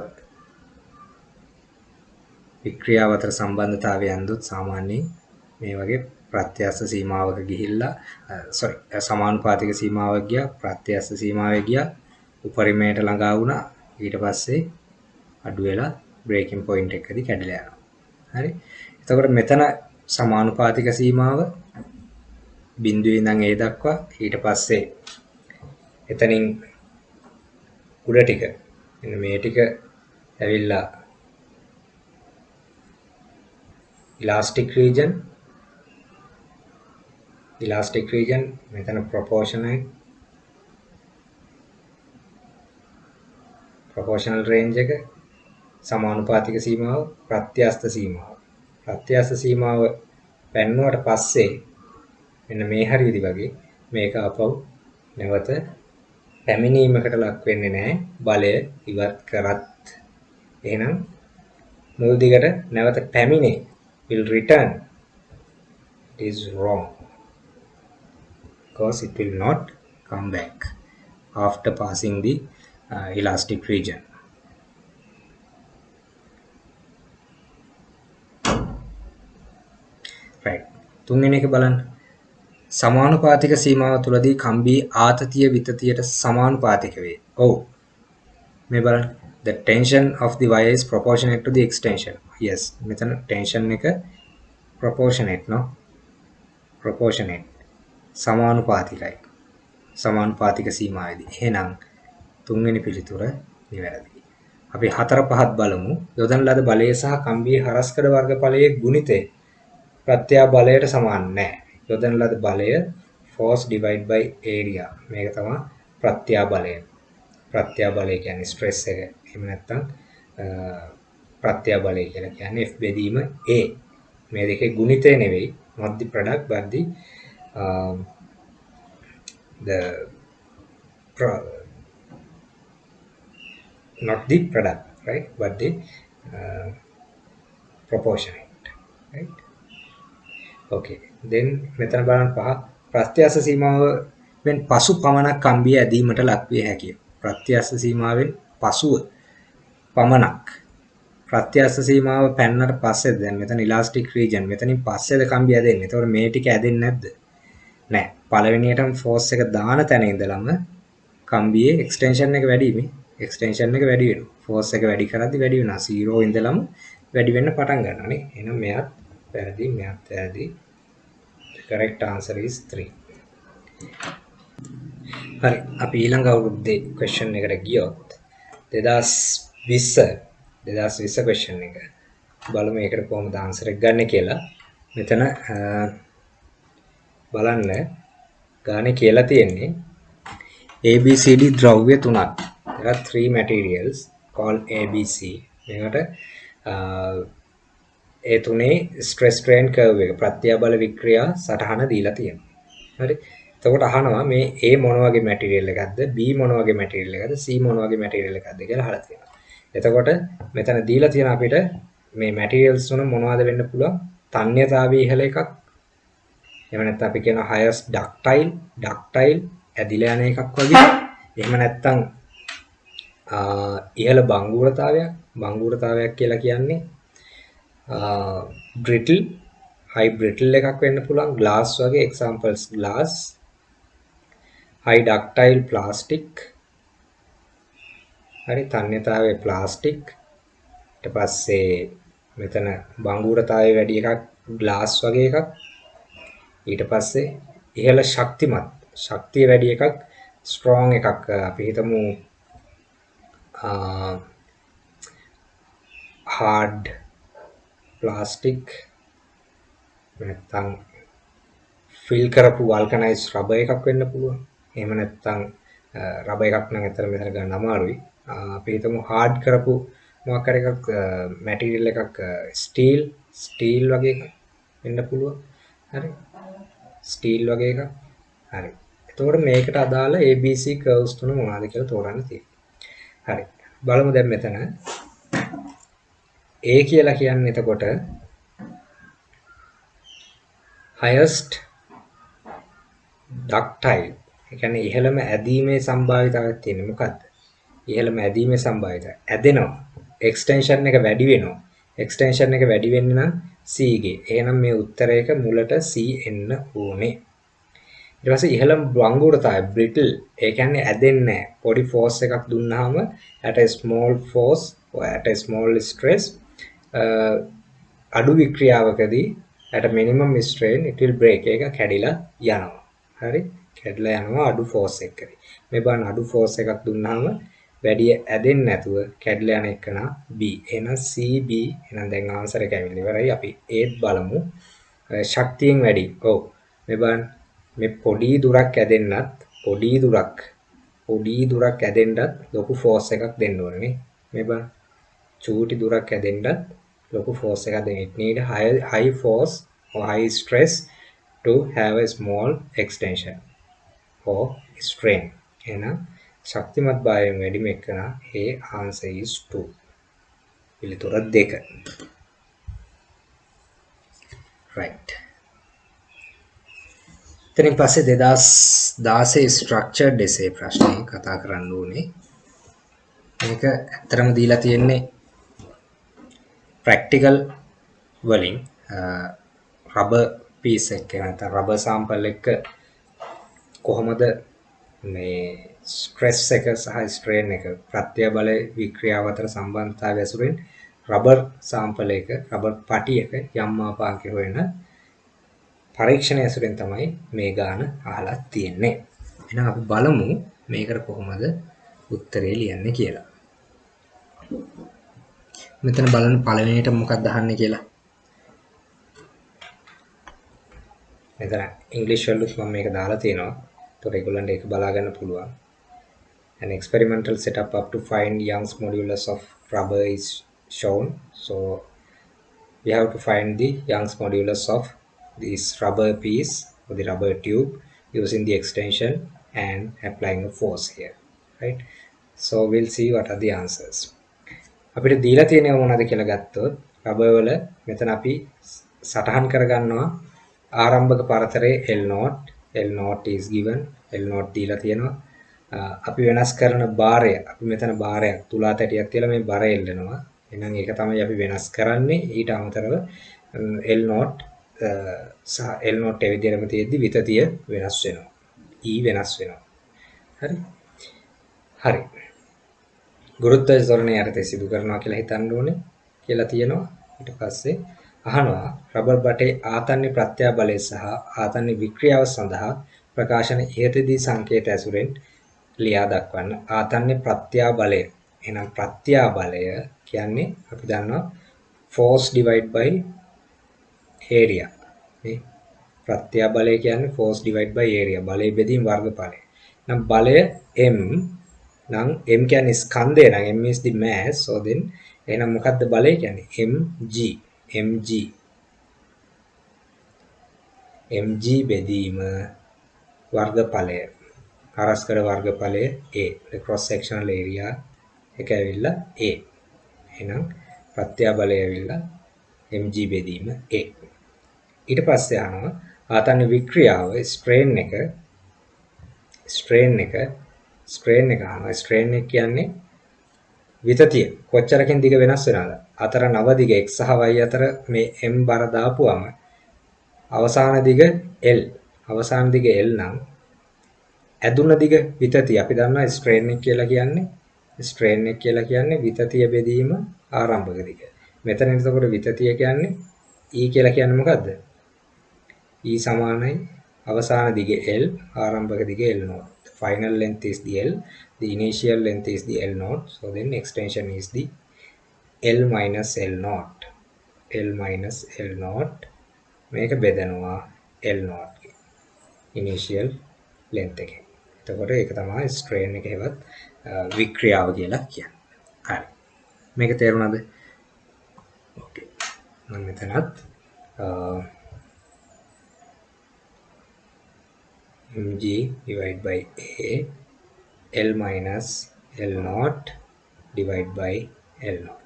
වික්‍රියාව අතර සම්බන්ධතාවය ඇන්දොත් සාමාන්‍යයෙන් මේ වගේ ප්‍රත්‍යස්ස සීමාවක ගිහිල්ලා සොරි සමානුපාතික සීමාවක් ගියා ප්‍රත්‍යස්ස සීමාවේ ගියා. උපරිමයට ළඟා වුණා. ඊට පස්සේ අඩු වෙලා බ්‍රේකින් පොයින්ට් එකකදී කැඩලා යනවා. හරි? එතකොට මෙතන සමානුපාතික සීමාව බිඳුවේ ඉඳන් ඒ දක්වා ඊට පස්සේ එතනින් උඩ ටික මෙන්න මේ ටික ඇවිල්ලා elastic region elastic region මෙතන proportional ප්‍රොපෝෂනල් රේන්ජ් එක සමානුපාතික සීමාව ප්‍රත්‍යස්ත සීමාව. ප්‍රත්‍යස්ත සීමාව පැන්නුවට පස්සේ මෙන්න මේ හරියදි වගේ මේක අපව නැවත පැමිණීමකට ලක් වෙන්නේ නැහැ. බලය ඉවත් කරත්. එහෙනම් මුල් දිගට නැවත පැමිණේ. Will return. It is wrong. Because it will not come back after passing the uh, elastic region right තුන්වෙනි එක බලන්න සමානුපාතික සීමාව තුළදී කම්බී ආතතිය විතතියට සමානුපාතික වේ. ඔව්. මේ බලන්න. The tension of the wire is proportionate to the extension. Yes. මෙතන tension එක proportionate no? proportionate. සමානුපාතිකයි. සමානුපාතික සීමාවේදී. එහෙනම් තුන්වෙනි පිළිතුර නිවැරදියි. අපි හතර පහත් බලමු. යොදන ලද බලය සහ කම්බියේ හරස්කඩ වර්ගඵලයේ ගුණිතය ප්‍රත්‍යා බලයට සමාන නැහැ. යොදන ලද බලය force divide by area මේක තමයි ප්‍රත්‍යා බලය ප්‍රත්‍යා බලය කියන්නේ ස්ට්‍රෙස් එක එහෙම නැත්නම් ප්‍රත්‍යා බලය කියලා කියන්නේ F බෙදීම A මේ දෙකේ ගුණිතය නෙවෙයි not the product but the um, the pro, not the product right but the uh, proportionate right okay then මෙතන බලන්න පහ ප්‍රත්‍යස්ස සීමාවෙන් පසු පමණක් කම්බිය ඇදීමට ලක්විය හැකිය. ප්‍රත්‍යස්ස සීමාවෙන් පසුව පමණක් ප්‍රත්‍යස්ස සීමාව පැන්නට පස්සේ දැන් මෙතන ඉලාස්ටික් රීජන් මෙතනින් පස්සේද කම්බිය ඇදෙන්නේ. ඒතකොට මේ ටික ඇදෙන්නේ නැද්ද? නෑ. පළවෙනියටම ෆෝස් එක දාන තැන ඉඳලම කම්බියේ එක්ස්ටෙන්ෂන් එක වැඩි මේ එක්ස්ටෙන්ෂන් එක වැඩි වෙනවා. ෆෝස් එක වැඩි කරද්දි වැඩි වෙනවා. 0 ඉඳලම වැඩි වෙන්න පටන් ගන්නවා නේ. එහෙනම් මෙයාත් වැරදි මෙයාත් වැරදි correct answer is 3 හරි අපි ඊළඟ අවුරුද්දේ question එකට ගියොත් 2020 2020 question එක බලමු ඒකට කොහොමද answer එක ගන්න කියලා මෙතන බලන්න ගානේ කියලා තියෙන්නේ ABCD ද්‍රව්‍ය තුනක් there are three materials called ABC මේකට ඒ තුනේ ස්ට්‍රෙස් ස්ට්‍රේන් කර්ව් එක ප්‍රත්‍යාබල වික්‍රියා සටහන දීලා තියෙනවා. හරි. එතකොට අහනවා මේ A මොන වගේ මැටීරියල් එකක්ද B මොන වගේ මැටීරියල් එකක්ද C මොන වගේ මැටීරියල් එකක්ද කියලා අහලා තියෙනවා. එතකොට මෙතන දීලා තියෙන අපිට මේ මැටීරියල්ස් තුන මොනවද වෙන්න පුළුවන්? තන්්‍යතාවය ඉහළ එකක්. එහෙම නැත්නම් අපි කියන highest ductile, ductile ඇදිලා යන එකක් වගේ. එහෙම නැත්නම් ඉහළ බංගුරතාවයක්, බංගුරතාවයක් කියලා කියන්නේ බ්‍රිටල් හයි බ්‍රිටල් එකක් වෙන්න පුළුවන් ග්ලාස් වගේ එක්සාම්පල්ස් ග්ලාස් හයි ඩක්ටයිල් ප්ලාස්ටික් හරි තන්්‍යතාවය ප්ලාස්ටික් ඊට පස්සේ මෙතන බංගුරතාවය වැඩි එකක් ග්ලාස් වගේ එකක් ඊට පස්සේ ඉහළ ශක්තිමත් ශක්තිය වැඩි එකක් ස්ට්‍රෝං එකක් අපි හිතමු හාඩ් ප්ලාස්ටික් නැත්තම් ෆිල් කරපු වල්කනයිස් රබර් එකක් වෙන්න පුළුවන්. එහෙම නැත්තම් රබර් එකක් නම් ඇත්තට මෙතන ගන්න අමාරුයි. අපි හිතමු හાર્ඩ් කරපු මොකක් හරි එකක් මැටීරියල් එකක් ස්ටීල් ස්ටීල් වගේ එකක් වෙන්න පුළුවන්. හරි. ස්ටීල් වගේ එකක්. හරි. එතකොට මේකට අදාළ ABC කර්ව්ස් තුන මොනවද කියලා තෝරන්න තියෙනවා. හරි. බලමු දැන් මෙතන A කියලා කියන්නේ එතකොට highest ductile ඒ කියන්නේ ඉහළම ඇදීමේ සම්භාවිතාවයක් තියෙන මොකද්ද? ඉහළම ඇදීමේ සම්භාවිතාවය ඇදෙනවා. එක්ස්ටෙන්ෂන් එක වැඩි වෙනවා. එක්ස්ටෙන්ෂන් එක වැඩි වෙන්න නම් C ගේ. එහෙනම් මේ උත්තරයක මුලට C එන්න ඕනේ. ඊට පස්සේ ඉහළම වංගුරතාවය brittle ඒ කියන්නේ ඇදෙන්නේ නැහැ. පොඩි force එකක් දුන්නාම at a small force or at a small stress අඩු වික්‍රියාවකදී at minimum strain it will break එක කැඩිලා යනවා. හරි? කැඩලා යනවා අඩු force එකකදී. මේ බලන්න අඩු force එකක් දුන්නාම වැඩි ඇදෙන්නේ නැතුව කැඩලා යන එක නා B. එහෙනම් CB එහෙනම් දැන් ආන්සර් එක ඇවිල්ලා ඉවරයි. අපි ඒත් බලමු. ශක්තියෙන් වැඩි. ඔව්. මේ බලන්න මේ පොඩි දුරක් ඇදෙන්නත් පොඩි දුරක් පොඩි දුරක් ඇදෙන්නත් ලොකු ෆෝස් එකක් දෙන්න ඕනේ නේ. මේ බලන්න. චූටි දුරක් ඇදෙන්නත් ලොකු ෆෝස් එකක් දෙන්න. it need high high force or high stress to have a small extension or strain. එහෙනම් ශක්තිමත් භාවයෙන් වැඩිම එකන ඒ answer is 2. පිළිතුර 2. right. එතනින් පස්සේ 2016 structured essay ප්‍රශ්නේ කතා කරන්න ඕනේ. මේක ඇත්තරම දීලා තියෙන්නේ ප්‍රැක්ටිකල් වලින් රබර් පීස් එක නැත්නම් රබර් සාම්පල් එක කොහොමද මේ ස්ට්‍රෙස් එක සහ ස්ට්‍රේන් එක ප්‍රත්‍ය බල වික්‍රියාව අතර සම්බන්ධතාවය ඇසුරින් රබර් සාම්පල් එක රබර් පටි එක යම් මාපාංකය හොයන පරීක්ෂණය ඇසුරෙන් තමයි මේ ගාන අහලා තියෙන්නේ. එහෙනම් අපි බලමු මේකට කොහොමද උත්තරේ ලියන්නේ කියලා. මෙතන බලන්න පළවෙනියට මොකක්ද අහන්නේ කියලා. මෙතන ඉංග්‍රීසි වලුත් මම මේක දාලා තියෙනවා. ඒතකොට ඒගොල්ලන්ට ඒක බලා ගන්න පුළුවන්. An experimental setup up to find Young's modulus of rubber is shown. So we have to find the Young's modulus of this rubber piece or the rubber tube using the extension and applying a force here. Right. So we'll see what are the answers. අපිට දීලා තියෙනව මොනවද කියලා ගත්තොත් rubber වල මෙතන අපි සටහන් කරගන්නවා ආරම්භක පරතරය L0 L0 is given. L0 දීලා තියෙනවා. අපි වෙනස් කරන බාරය අපි මෙතන බාරයක් තුලා තැටියක් තියලා මේ බර එල්ලනවා. එහෙනම් ඒක තමයි අපි වෙනස් කරන්නේ. ඊට අමතරව L0 සහ L0 ඒ විදිහටම තියෙද්දි විතතිය වෙනස් වෙනවා. E වෙනස් වෙනවා. හරි? හරි. ගුරුත්වාකර්ෂණය යටතේ සිදු කරනවා කියලා හිතන්න ඕනේ කියලා තියෙනවා. ඊට පස්සේ අහනවා රබර් බටේ ආතන්‍ය ප්‍රත්‍යාබලය සහ ආතන්‍ය වික්‍රියාව සඳහා ප්‍රකාශන ඉහතදී සංකේත ඇසුරෙන් ලියා දක්වන්න. ආතන්‍ය ප්‍රත්‍යාබලය. එහෙනම් ප්‍රත්‍යාබලය කියන්නේ අපි දන්නවා force divide by area. නේ ප්‍රත්‍යාබලය කියන්නේ force divide by area. බලය බෙදීම වර්ගඵලය. නම් බලය m නම් m කියන්නේ ස්කන්ධය නම් m is the mass. So then එහෙනම් මොකද්ද බලය කියන්නේ? Mg mg mg බෙදීම වර්ගඵලය. හරස්කඩ වර්ගඵලය a. The cross sectional area. එක ඇවිල්ලා a. එහෙනම් ප්‍රත්‍යාබලය ඇවිල්ලා mg බෙදීම a. ඊට පස්සේ අහනවා ආතන්න වික්‍රියාව ස්ට්‍රේන් එක. ස්ට්‍රේන් එක. ස්ට්‍රේන් එක අහනවා. ස්ට්‍රේන් එක කියන්නේ විතතිය. කොච්චරකින් දිග වෙනස් වෙනවද? අතර නව දිග x සහ y අතර මේ m බර දාපුවම අවසාන දිග l අවසාන දිග l නම් ඇදුන දිග විතතිය අපි දන්නවා ස්ට්‍රේන් එක කියලා කියන්නේ ස්ට්‍රේන් එක කියලා කියන්නේ විතතිය බෙදීම ආරම්භක දිග. මෙතන එතකොට විතතිය කියන්නේ E කියලා කියන්නේ මොකද්ද? E සමානයි අවසාන දිග L ආරම්භක දිග L naught. The final length is the L, the initial length is the L naught. So then extension is the L minus L naught. L minus L naught මේක බෙදනවා L naught initial length එකෙන්. එතකොට ඒක තමයි strain එක හෙවත් වික්‍රියාව කියලා කියන්නේ. හරි. මේක තේරුණාද? ඕකේ. මම මෙතනත් mg divide by a l minus l naught divide by l naught right right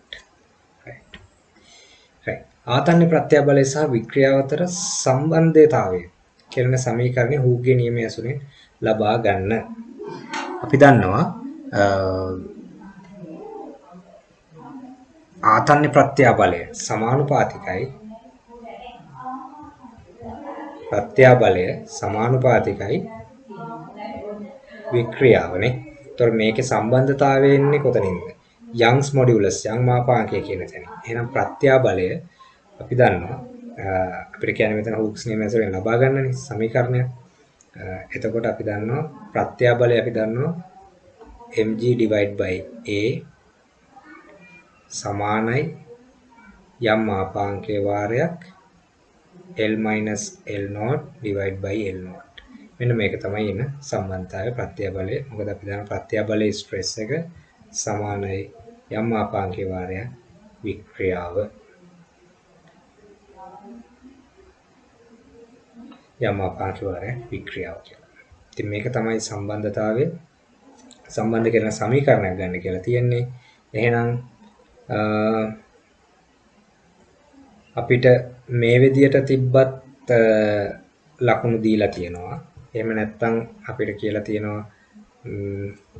ආතන්‍ය ප්‍රත්‍යබලය සහ වික්‍රියාව අතර සම්බන්ධතාවය කියන සමීකරණය හූගේ නියමය ඇසුරින් ලබා ගන්න අපි දන්නවා ආතන්‍ය ප්‍රත්‍යාබලය සමානුපාතිකයි ප්‍රත්‍යාබලය සමානුපාතිකයි වික්‍රියාවනේ. ඒතර මේකේ සම්බන්ධතාවය එන්නේ කොතනින්ද? යංග්ස් මොඩියුලස් යං මාපාංකය කියන තැන. එහෙනම් ප්‍රත්‍යාබලය අපි දන්නවා අපිට කියන්නේ මෙතන හුක්ස් නියම ඇසුරෙන් ලබා ගන්නනේ සමීකරණය. එතකොට අපි දන්නවා ප්‍රත්‍යාබලය අපි දන්නවා mg divide by a සමානයි යම් මාපාංකයේ වාරයක් L minus L naught divide by L naught. මෙන්න මේක තමයි එන සම්බන්ධතාවය ප්‍රත්‍යබලය. මොකද අපි දන්න ප්‍රත්‍යබලයේ ස්ට්‍රෙස් එක සමානයි යම් මාපාංකයේ වාරයක් වික්‍රියාව. යම් මාපාංකයේ වාරයක් වික්‍රියාව කියලා. ඉතින් මේක තමයි සම්බන්ධතාවය සම්බන්ධ කරන සමීකරණයක් ගන්න කියලා තියෙන්නේ. එහෙනම් අපිට මේ විදියට තිබ්බත් ලකුණු දීලා තියෙනවා. එහෙම නැත්නම් අපිට කියලා තියෙනවා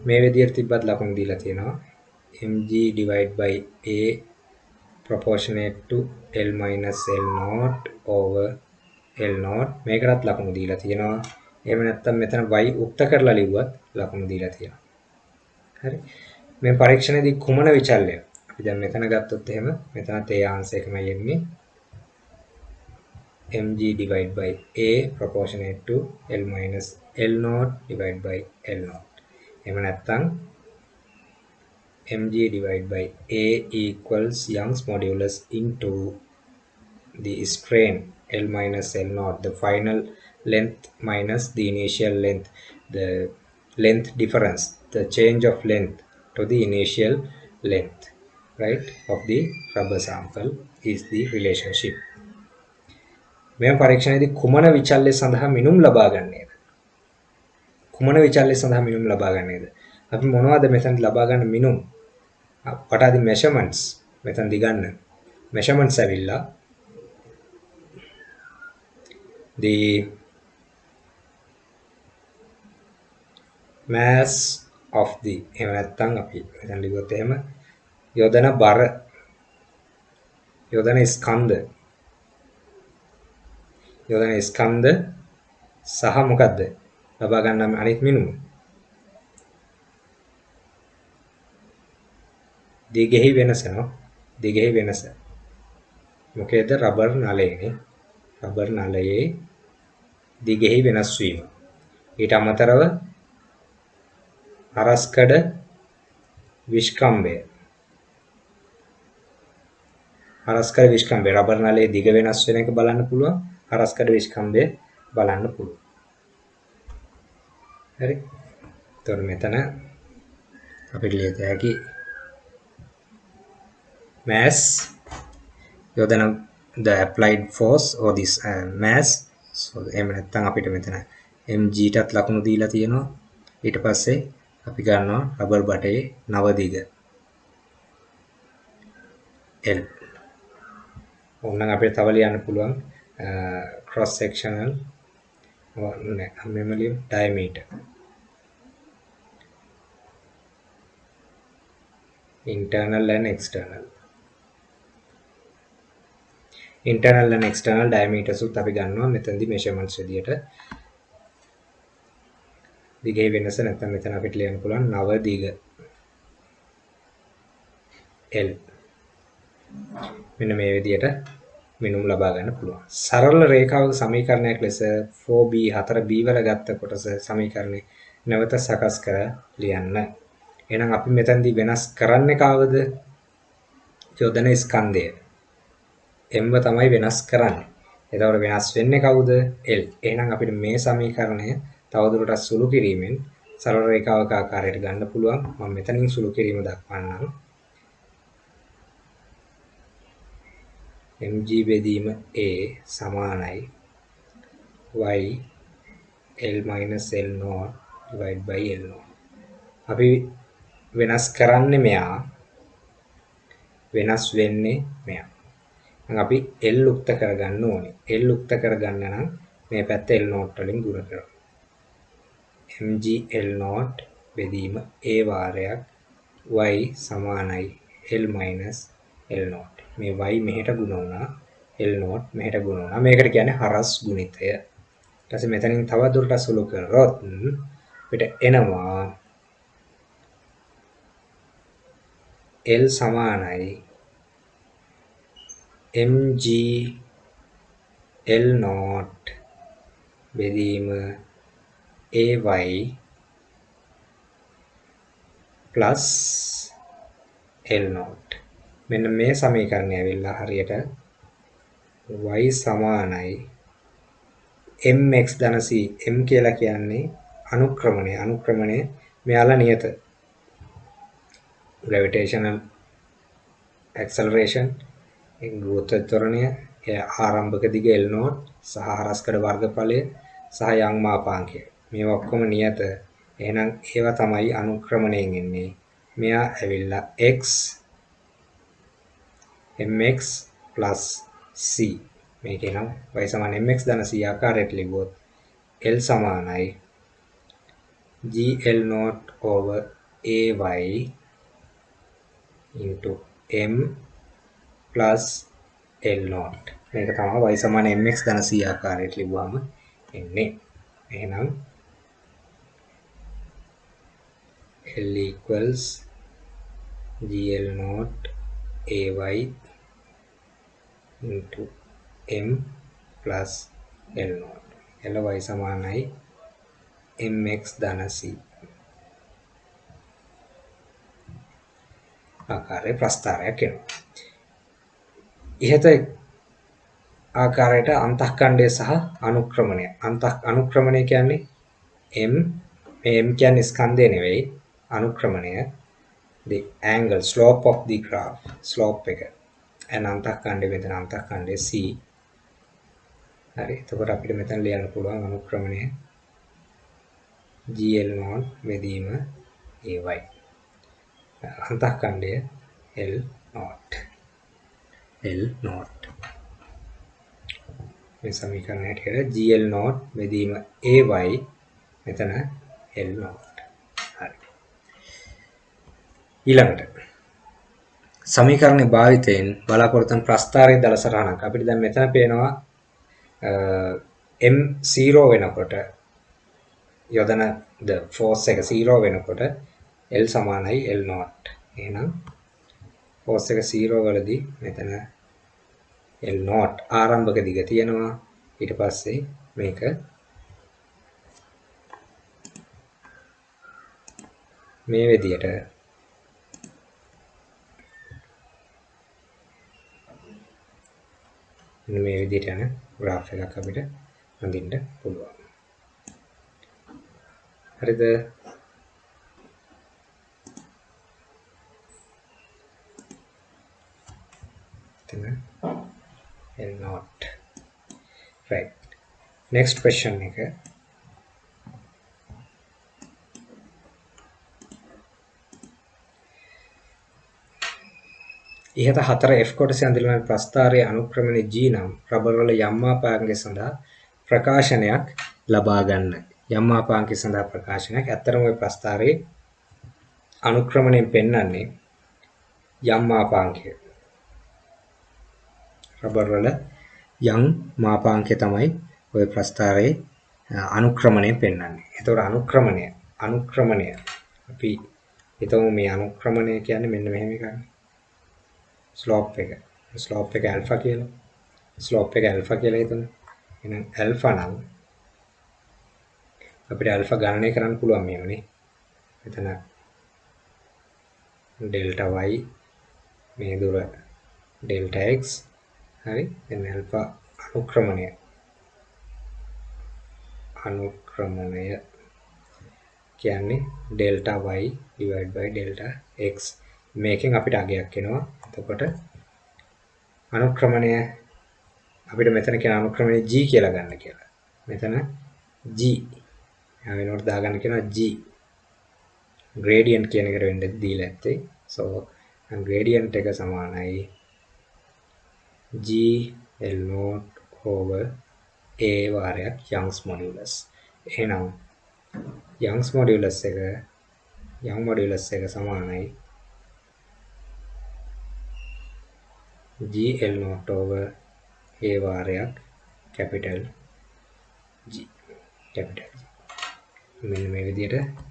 මේ විදියට තිබ්බත් ලකුණු දීලා තියෙනවා. mg divided by a proportionate to l minus l naught over l naught මේකටත් ලකුණු දීලා තියෙනවා. එහෙම නැත්නම් මෙතන y උක්ත කරලා ලිව්වත් ලකුණු දීලා තියෙනවා. හරි. මේ පරීක්ෂණයේදී කුමන විචල්‍ය? අපි දැන් මෙතන ගත්තොත් එහෙම මෙතනත් ඒ ආන්සර් එකමයි එන්නේ. mg divided by a proportionate to l minus l naught divided by l naught. එහෙම නැත්නම් mg divided by a equals Young's modulus into the strain L minus L naught, the final length minus the initial length, the length difference, the change of length to the initial length, right, of the rubber sample is the relationship. මෙම පරීක්ෂණයේදී කුමන විචල්්‍ය සඳහා මිනුම් ලබා ගන්නේද? කුමන විචල්්‍ය සඳහා මිනුම් ලබා ගන්නේද? අපි මොනවද මෙතන ලබා ගන්න මිනුම්? what are the measurements? මෙතනදී ගන්න measurements ඇවිල්ලා the mass of the එහෙම නැත්නම් අපි මෙතන ලිව්වොත් එහෙම යොදන බර යොදන ස්කන්ධ. යොදන ස්කන්ධ සහ මොකද්ද? ලබා ගන්න අනිත් මිනුම. දිගෙහි වෙනස නෝ? දිගෙහි වෙනස. මොකේද? රබර් නලයේනේ. රබර් නලයේ දිගෙහි වෙනස් වීම. ඊට අමතරව හරස්කඩ විශ්කම්බය හරස්කඩ විශ්කම්බය රබර් නලයේ දිග වෙනස් වෙන එක බලන්න පුළුවන්. හරස්කඩ විශ්කම්බය බලන්න පුළුවන්. හරි. එතකොට මෙතන අපිට ලියත හැකි mass යොදන the applied force or this uh, mass so එහෙම නැත්නම් අපිට මෙතන mg ටත් ලකුණු දීලා තියෙනවා. ඊට පස්සේ අපි ගන්නවා රබර් බටේ නව දිග L. ඕනනම් අපිට තව ලියන්න පුළුවන් cross sectional නෑ මෙම ලියමු diameter. Internal and external. Internal and external diameters උත් අපි ගන්නවා මෙතනදී measurements විදියට දිගේ වෙනස නැත්නම් මෙතන අපිට ලියන්න පුළුවන් නව දිග L මෙන්න මේ විදියට මිනුම් ලබා ගන්න පුළුවන්. සරල රේඛාවක සමීකරණයක් ලෙස 4b 4b වල ගත්ත කොටස සමීකරණේ නැවත සකස් කර ලියන්න. එහෙනම් අපි මෙතනදී වෙනස් කරන්නේ කවද? යොදන ස්කන්ධය. M තමයි වෙනස් කරන්නේ. එතකොට වෙනස් වෙන්නේ කවුද? L. එහෙනම් අපිට මේ සමීකරණය තවදුරටත් සුළු කිරීමෙන් සරල රේඛාවක ආකාරයට ගන්න පුළුවන්. මම මෙතනින් සුළු කිරීම දක්වන්නම්. mg බෙදීම a සමානයි y l l naught divided by l naught. අපි වෙනස් කරන්නේ මෙයා වෙනස් වෙන්නේ මෙයා. අපි L උක්ත කරගන්න ඕනේ. L උක්ත කරගන්න නම් මේ පැත්ත L නෝට් වලින් ගුණ කරනවා. mg L නෝට් බෙදීම A වාරයක් y සමානයි L L නෝට්. මේ y මෙහෙට ගුණ වුණා L නෝට් මෙහෙට ගුණ වුණා. මේකට කියන්නේ හරස් ගුණිතය. ඊට පස්සේ මෙතනින් තව දුරට සුළු කරොත් අපිට එනවා L සමානයි mg L naught බෙදීම ay plus L naught. මෙන්න මේ සමීකරණය ඇවිල්ලා හරියට y සමානයි. Mx ධන c m කියලා කියන්නේ අනුක්‍රමණය. අනුක්‍රමණය මෙයාලා නියත. Gravitational acceleration. ගුරුත්ව ත්වරණය ආරම්භක දිග L නෝට් සහ හරස්කඩ වර්ගඵලය සහ යං මාපාංකය. මේවා ඔක්කොම නියත. එහෙනම් ඒවා තමයි අනුක්‍රමණයෙන් එන්නේ. මෙයා ඇවිල්ලා x mx c. මේකේ නම් y සමාන mx ධන c ආකාරයට ලිව්වොත් L සමානයි. Gl not over ay into m plus L not මේක තමයි y සමාන mx ධන c ආකාරයට ලිව්වම එන්නේ. එහෙනම් L equals GL not AY into M plus L not Ly සමානයි mx ධන c. ආකාරයේ ප්‍රස්තාරයක් එනවා. ඉහත ආකාරයට අන්තଃකණ්ඩය සහ අනුක්‍රමණය. අන්තః අනුක්‍රමණය කියන්නේ m මේ m කියන්නේ ස්කන්ධය නෙවෙයි අනුක්‍රමණය. The angle slope of the graph. Slope එක. And අන්තःකණ්ඩය මෙතන අන්තःකණ්ඩය c. හරි. එතකොට අපිට මෙතන ලියන්න පුළුවන් අනුක්‍රමණය. Gl not බෙදීම ay අන්තःකණ්ඩය l not l not මේ සමීකරණය හැටියට gl not බෙදීම ay මෙතන l not ඊළඟට සමීකරණ භාවිතයෙන් බලාපොරොත්තු වන ප්‍රස්ථාරයේ දල සටහනක්. අපිට දැන් මෙතන පේනවා m0 වෙනකොට යොදන ද ෆෝස් එක 0 වෙනකොට L සමානයි L not එහෙනම් ෆෝස් එක 0 වලදී මෙතන L not ආරම්භක දිග තියෙනවා ඊට පස්සේ මේක මේ විදියට මෙන්න මේ විදිහට යන graph එකක් අපිට අඳින්න පුළුවන්. හරිද? එතන L eh? not right next question එක ඉහත හතර F කොටසේ අඳින ප්‍රස්ථාරයේ අනුක්‍රමණය G නම් රබර් වල යම් මාපාංගය සඳහා ප්‍රකාශනයක් ලබා ගන්න. යම් මාපාංගය සඳහා ප්‍රකාශනයක්. ඇත්තරම ওই ප්‍රස්ථාරයේ අනුක්‍රමණයෙන් පෙන්වන්නේ යම් මාපාංකය. රබර් වල යම් මාපාංකය තමයි ওই ප්‍රස්ථාරයේ අනුක්‍රමණය පෙන්වන්නේ. ඒතකොට අනුක්‍රමණය අනුක්‍රමණය. අපි හිතමු මේ අනුක්‍රමණය කියන්නේ මෙන්න මෙහෙම එකක්. ස්ලෝප් එක. ස්ලෝප් එක ඇල්ෆා කියලා. ස්ලෝප් එක ඇල්ෆා කියලා හිතමු. එහෙනම් ඇල්ෆා නම් අපිට ඇල්ෆා ගණනය කරන්න පුළුවන් මේවනේ මෙතන ඩෙල්ටා y මේ දුර ඩෙල්ටා x හරි? දැන් ඇල්ෆා අනුක්‍රමණය. අනුක්‍රමණය කියන්නේ delta y divided by delta x. මේකෙන් අපිට අගයක් එනවා. එතකොට අනුක්‍රමණය අපිට මෙතන කියන අනුක්‍රමණය G කියලා ගන්න කියලා. මෙතන G. වෙනකොට දාගන්න කියනවා G. gradient කියන එකට වෙන්න දීලා ඇත්තේ. so gradient එක සමානයි. G L naught over A වාරයක් Young's modulus. එහෙනම් Young's modulus එක Young modulus එක සමානයි GL not over A වාරයක් capital G capital G මෙන්න මේ විදිහට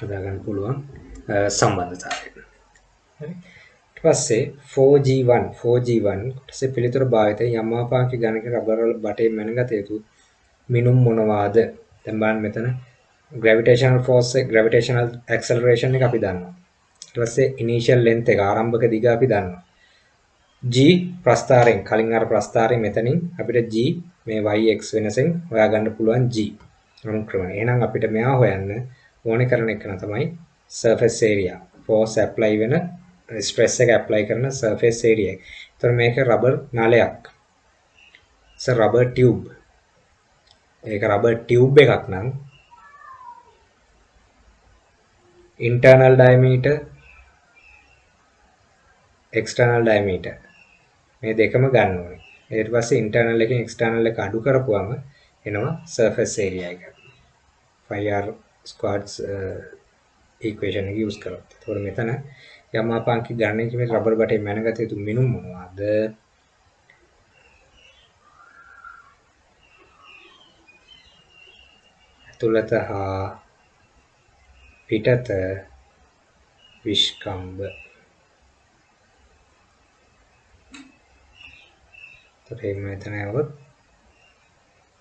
හදාගන්න පුළුවන් සම්බන්ධතාවය. හරි. ඊට පස්සේ 4G1 4G1 කොටසේ පිළිතුර භාවිතයෙන් යම් ආපාංක ගණක රබර් වල බටේ මැනගත යුතු මිනුම් මොනවාද? දැන් බලන්න මෙතන gravitational force එක gravitational acceleration එක අපි දන්නවා. ඊට පස්සේ ඉනිෂියල් ලෙන්ත් එක ආරම්භක දිග අපි දන්නවා. g ප්‍රස්ථාරයෙන් කලින් අර ප්‍රස්ථාරයෙන් මෙතනින් අපිට g මේ y x වෙනසෙන් හොයාගන්න පුළුවන් g අනුක්‍රමණය. එහෙනම් අපිට මෙයා හොයන්න ඕනේ කරන එක තමයි surface area. force apply වෙන ස්ට්‍රෙස් එක apply කරන surface area. ඒතර මේක රබර් නලයක්. it's a rubber tube. ඒක රබර් ටියුබ් එකක් නම් internal diameter external diameter මේ දෙකම ගන්න ඕනේ. ඊට පස්සේ internal එකෙන් external එක අඩු කරපුවම එනවා surface area එක. 5r squared uh, equation එක use කරොත්. ඒතකොට මෙතන යම් ආපාංකික ගණනයකින් මේ රබර් බටේ මැනගත යුතු මිනුම් මොනවාද? ඇතුළත හා පිටත විශ්කම්බ එතකොට එහෙම මෙතන આવොත්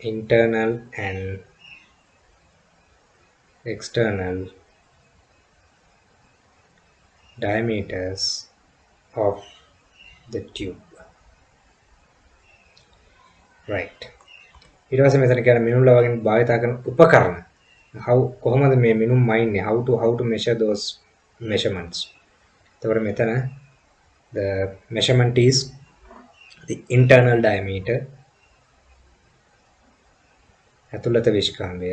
internal and external diameters of the tube. Right. ඊට පස්සේ මෙතන කියන මිනුම්ල වගේ භාවිතා කරන උපකරණ. How කොහොමද මේ මිනුම් මයින්නේ? How to how to measure those measurements? එතකොට මෙතන the measurement is the internal diameter ඇතුළත විශ්කාම්බය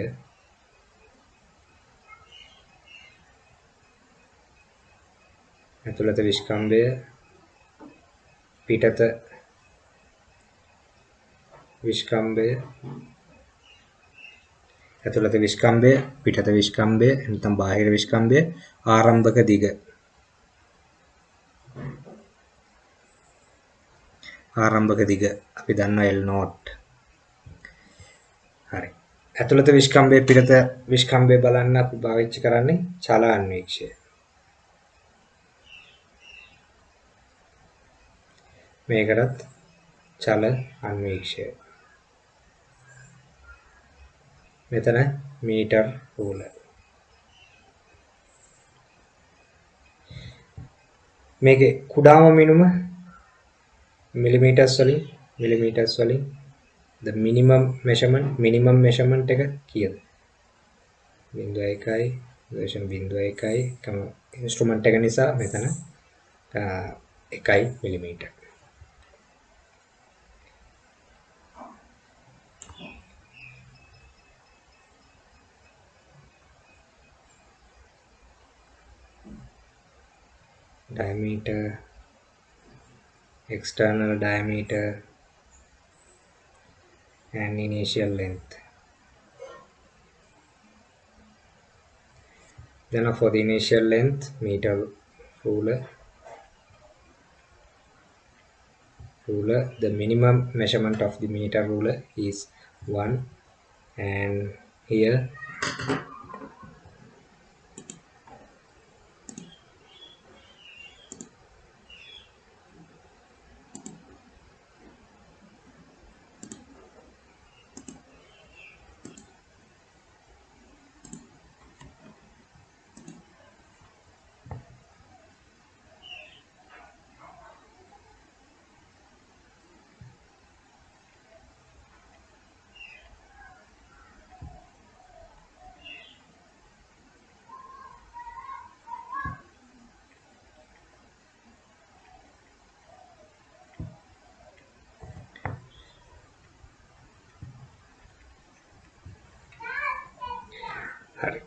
ඇතුළත විශ්කම්බය පිටත විශ්කම්බය ඇතුළත විශ්කම්බය පිටත විශ්කම්බය නැත්නම් බාහිර විශ්කම්බය ආරම්භක දිග. ආරම්භක දිග අපි දන්නවා L not හරි. ඇතුළත විශ්කම්බය පිටත විශ්කම්බය බලන්න අපි පාවිච්චි කරන්නේ චල මේකටත් චල අන්වීක්ෂය මෙතන මීටර් රූල මේකේ කුඩාම මිනුම මිලිමීටර්ස් වලින් මිලිමීටර්ස් වලින් the minimum measurement minimum measurement එක කීයද 0.1යි version 0.1යි කම ඉන්ස්ට්‍රුමන්ට් එක නිසා මෙතන 1යි millimetre diameter external diameter and initial length. Then for the initial length meter ruler. Ruler the minimum measurement of the meter ruler is 1 and here හරි.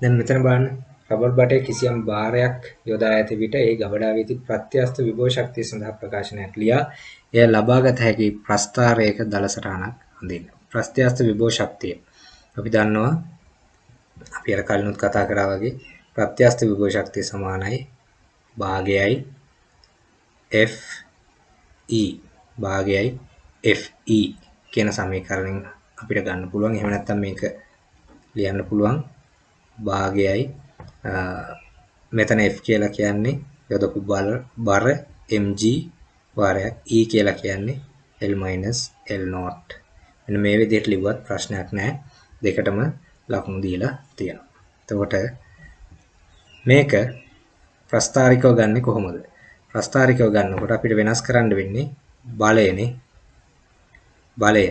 දැන් මෙතන බලන්න රබර් බටේ කිසියම් භාරයක් යොදා ඇති විට ඒ ගබඩා වී තිබූ ප්‍රත්‍යස්ත විභව ශක්තිය සඳහා ප්‍රකාශනයක් ලියා එය ලබාගත හැකි ප්‍රස්ථාරයක දල සටහනක් අඳින්න. ප්‍රත්‍යස්ත විභව ශක්තිය අපි දන්නවා අපි අර කලිනුත් කතා කරා වගේ ප්‍රත්‍යස්ත විභව ශක්තිය සමානයි භාගයයි F E භාගයයි F E කියන සමීකරණයෙන් අපිට ගන්න පුළුවන්. එහෙම නැත්නම් මේක ලියන්න පුළුවන් භාගයයි මෙතන F කියලා කියන්නේ යොදපු බල බර mg වාරයක් E කියලා කියන්නේ L L not මෙන්න මේ විදිහට ලිව්වත් ප්‍රශ්නයක් නැහැ දෙකටම ලකුණු දීලා තියෙනවා එතකොට මේක ප්‍රස්ථාරිකව ගන්න කොහොමද? ප්‍රස්ථාරිකව ගන්නකොට අපිට වෙනස් කරන්න වෙන්නේ බලයනේ. බලය.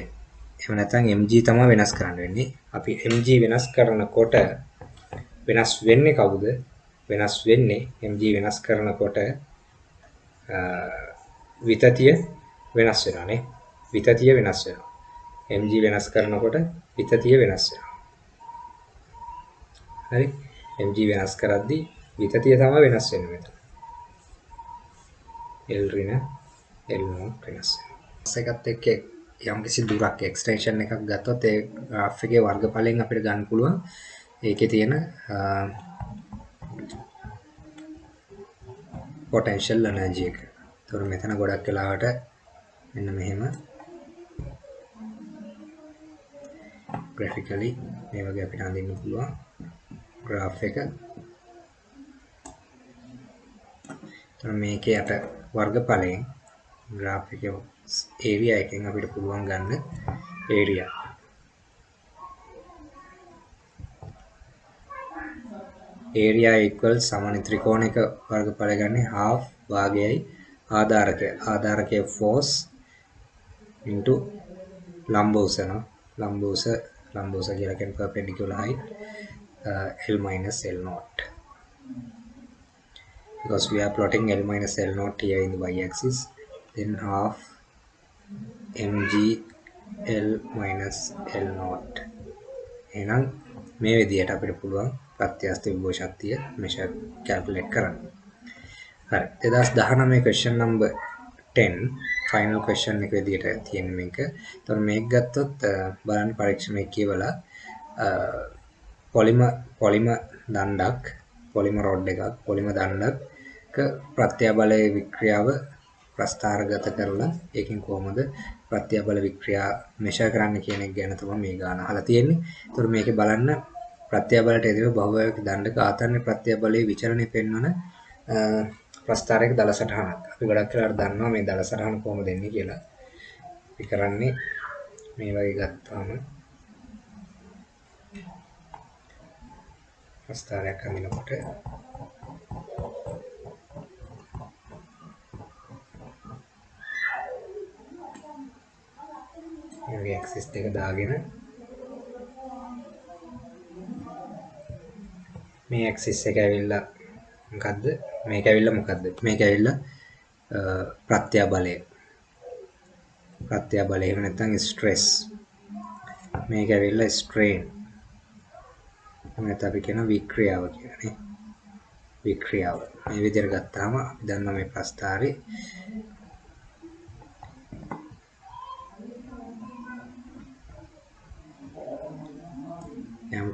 එහෙම නැත්නම් mg තමයි වෙනස් කරන්න වෙන්නේ. අපි mg වෙනස් කරනකොට වෙනස් වෙන්නේ කවුද? වෙනස් වෙන්නේ mg වෙනස් කරනකොට විතතිය වෙනස් වෙනවානේ. විතතිය වෙනස් වෙනවා. mg වෙනස් කරනකොට විතතිය වෙනස් වෙනවා. හරි? mg වෙනස් කරද්දී විතතිය තමයි වෙනස් වෙන්නේ මෙතන. L ඍණ L නෝට් වෙනස් වෙනවා. එකත් එක්ක යම්කිසි දුරක් එක්ස්ටෙන්ෂන් එකක් ගත්තොත් ඒ ග්‍රාෆ් එකේ වර්ගඵලයෙන් අපිට ගන්න පුළුවන් ඒකේ තියෙන පොටෙන්ෂල් එනර්ජි එක. ඒතකොට මෙතන ගොඩක් වෙලාවට මෙන්න මෙහෙම ග්‍රැෆිකලි මේ වගේ අපිට අඳින්න පුළුවන් ග්‍රාෆ් එක. එතකොට මේකේ යට වර්ගඵලයෙන් ග්‍රාෆ් එකේ ඒරියා එකෙන් අපිට පුළුවන් ගන්න ඒරියා ඒරියා equals සමාන ත්‍රිකෝණයක වර්ගඵලය ගන්න half භාගයයි ආධාරකය. ආධාරකයේ force into ලම්බෝස න ලම්බෝස ලම්බෝස කියලා කියන්නේ perpendicular height uh, L minus L naught because we are plotting L minus L naught here in the y axis then half mg L minus L naught එහෙනම් මේ විදිහට අපිට පුළුවන් ප්‍රත්‍යස්ත විභව ශක්තිය මෙෂර් කැල්කියුලේට් කරන්න. හරි 2019 question number 10 final question එක විදිහට තියෙන මේක. එතකොට මේක ගත්තොත් බලන්න පරීක්ෂණය කියවලා පොලිම පොලිම දණ්ඩක් පොලිම රොඩ් එකක් පොලිම දණ්ඩක ප්‍රත්‍යාබලයේ වික්‍රියාව ප්‍රස්ථාරගත කරලා ඒකෙන් කොහොමද ප්‍රත්‍යාබල වික්‍රියා මෙෂර් කරන්න කියන එක ගැන තමයි මේ ගාන අහලා තියෙන්නේ. ඒතකොට මේකේ බලන්න ප්‍රත්‍යාබලයට එදිව බහුවයක දණ්ඩක ආතන්න ප්‍රත්‍යාබලයේ විචරණය පෙන්වන ප්‍රස්ථාරයක දල සටහනක්. අපි ගොඩක් වෙලාවට දන්නවා මේ දල සටහන කොහොමද එන්නේ කියලා. අපි කරන්නේ මේ වගේ ගත්තාම ප්‍රස්ථාරයක් අඳිනකොට මේ වගේ ඇක්සිස් දෙක දාගෙන මේ ඇක්සිස් එක ඇවිල්ලා මොකද්ද? මේක ඇවිල්ලා මොකද්ද? මේක ඇවිල්ලා ප්‍රත්‍යාබලය. ප්‍රත්‍යාබලය එහෙම නැත්නම් ස්ට්‍රෙස් මේක ඇවිල්ලා ස්ට්‍රේන් නැත්නම් අපි කියන වික්‍රියාව කියන්නේ වික්‍රියාව. මේ විදිහට ගත්තාම අපි දන්නවා මේ ප්‍රස්ථාරේ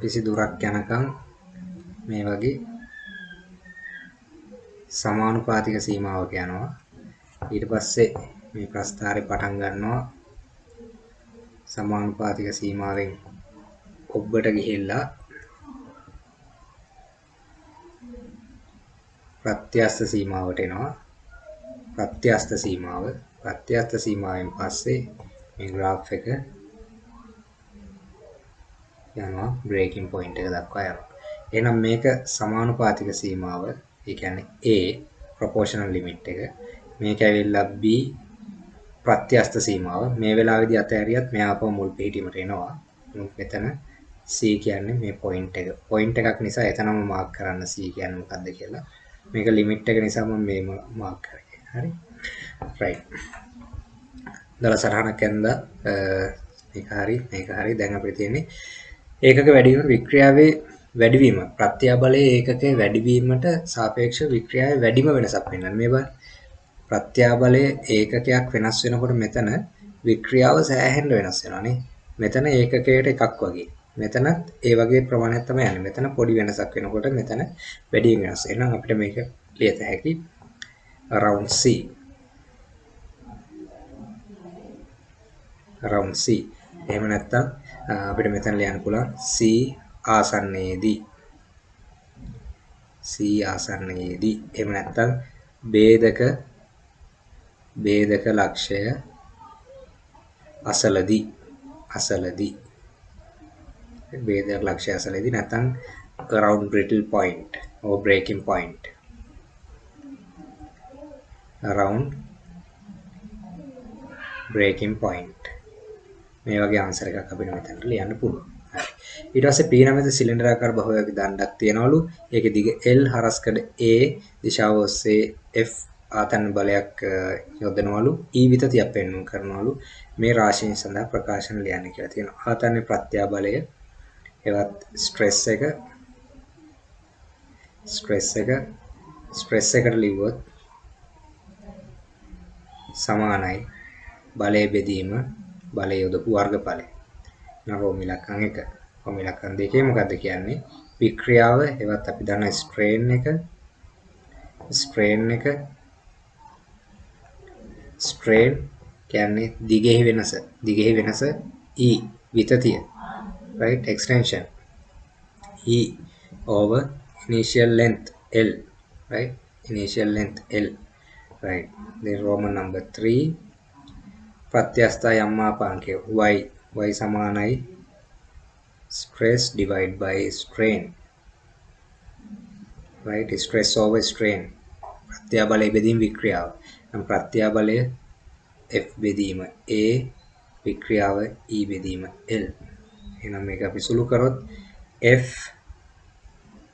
යම්කිසි දුරක් යනකම් මේ වගේ සමානුපාතික සීමාවක යනවා. ඊට පස්සේ මේ ප්‍රස්ථාරේ පටන් ගන්නවා. සමානුපාතික සීමාවෙන් ඔබ්බට ගිහිල්ලා ප්‍රත්‍යස්ත සීමාවට එනවා. ප්‍රත්‍යස්ත සීමාව. ප්‍රත්‍යස්ත සීමාවෙන් පස්සේ මේ ග්‍රාෆ් එක යනවා බ්‍රේකින් පොයින්ට් එක දක්වා යනවා. එහෙනම් මේක සමානුපාතික සීමාව ඒ කියන්නේ A ප්‍රොපෝෂනල් ලිමිට් එක. මේක ඇවිල්ලා B ප්‍රත්‍යස්ත සීමාව. මේ වෙලාවේදී අතහැරියත් මෙයා අපව මුල් පිහිටීමට එනවා. මෙතන C කියන්නේ මේ පොයින්ට් එක. පොයින්ට් එකක් නිසා එතනම මාක් කරන්න C කියන්නේ මොකක්ද කියලා. මේක ලිමිට් එක නිසා මම මේ මාක් කරේ. හරි? රයිට් දල සරහනක් ඇඳලා මේක හරි මේක හරි. දැන් අපිට තියෙන්නේ ඒකක වැඩිවීම වික්‍රියාවේ වැඩිවීම. ප්‍රත්‍යාබලයේ ඒකකයේ වැඩිවීමට සාපේක්ෂ වික්‍රියාවේ වැඩිම වෙනසක් වෙනවා මේ බලන්න ප්‍රත්‍යාබලයේ ඒකකයක් වෙනස් වෙනකොට මෙතන වික්‍රියාව සෑහෙන්න වෙනස් වෙනවානේ මෙතන ඒකකයට එකක් වගේ. මෙතනත් ඒ වගේ ප්‍රමාණයක් තමයි යන්නේ. මෙතන පොඩි වෙනසක් වෙනකොට මෙතන වැඩි වෙනස් එහෙනම් අපිට මේක ලියත හැකි around c. around c. එහෙම නැත්නම් අපිට මෙතන ලියන්න පුළුවන්. C ආසන්නයේදී. C ආසන්නයේදී. එහෙම නැත්නම් ભેදක ભેදක ලක්ෂය අසලදී. අසලදී. ભેදක ලක්ෂය අසලදී නැත්නම් round brittle point or breaking point. Round breaking point. මේ වගේ ආන්සර් එකක් අපිට මෙතනට ලියන්න පුළුවන්. හරි. ඊට පස්සේ P නමැති සිලින්ඩරාකාර බහුවයක දණ්ඩක් තියනවලු. ඒකේ දිග L හරස්කඩ A දිශාව ඔස්සේ F ආතන්න බලයක් යොදනවලු. E විතතියක් පෙන්වන්න කරනවලු. මේ රාශියෙන් සඳහා ප්‍රකාශන ලියන්න කියලා තියෙනවා. ආතන්නේ ප්‍රත්‍යාබලය එවත් ස්ට්‍රෙස් එක ස්ට්‍රෙස් එක ස්ට්‍රෙස් එකට ලිව්වොත් සමානයි බලය බෙදීම බලය යොදපු වර්ගඵලය. නම් රෝම ඉලක්කම් 1. රෝම ඉලක්කම් 2 මොකද්ද කියන්නේ? වික්‍රියාව එවත් අපි දන්න ස්ට්‍රේන් එක ස්ට්‍රේන් එක ස්ට්‍රේන් කියන්නේ දිගෙහි වෙනස. දිගෙහි වෙනස E විතතිය. right extension E over initial length L right initial length L right then Roman number 3 ප්‍රත්‍යස්ථ යම් මාපාංකය y y සමානයි. Stress divided by strain. Right? Stress over strain. ප්‍රත්‍යාබලය බෙදීම වික්‍රියාව. නම් ප්‍රත්‍යාබලය F බෙදීම A වික්‍රියාව E බෙදීම L. එහෙනම් මේක අපි සුළු කරොත් F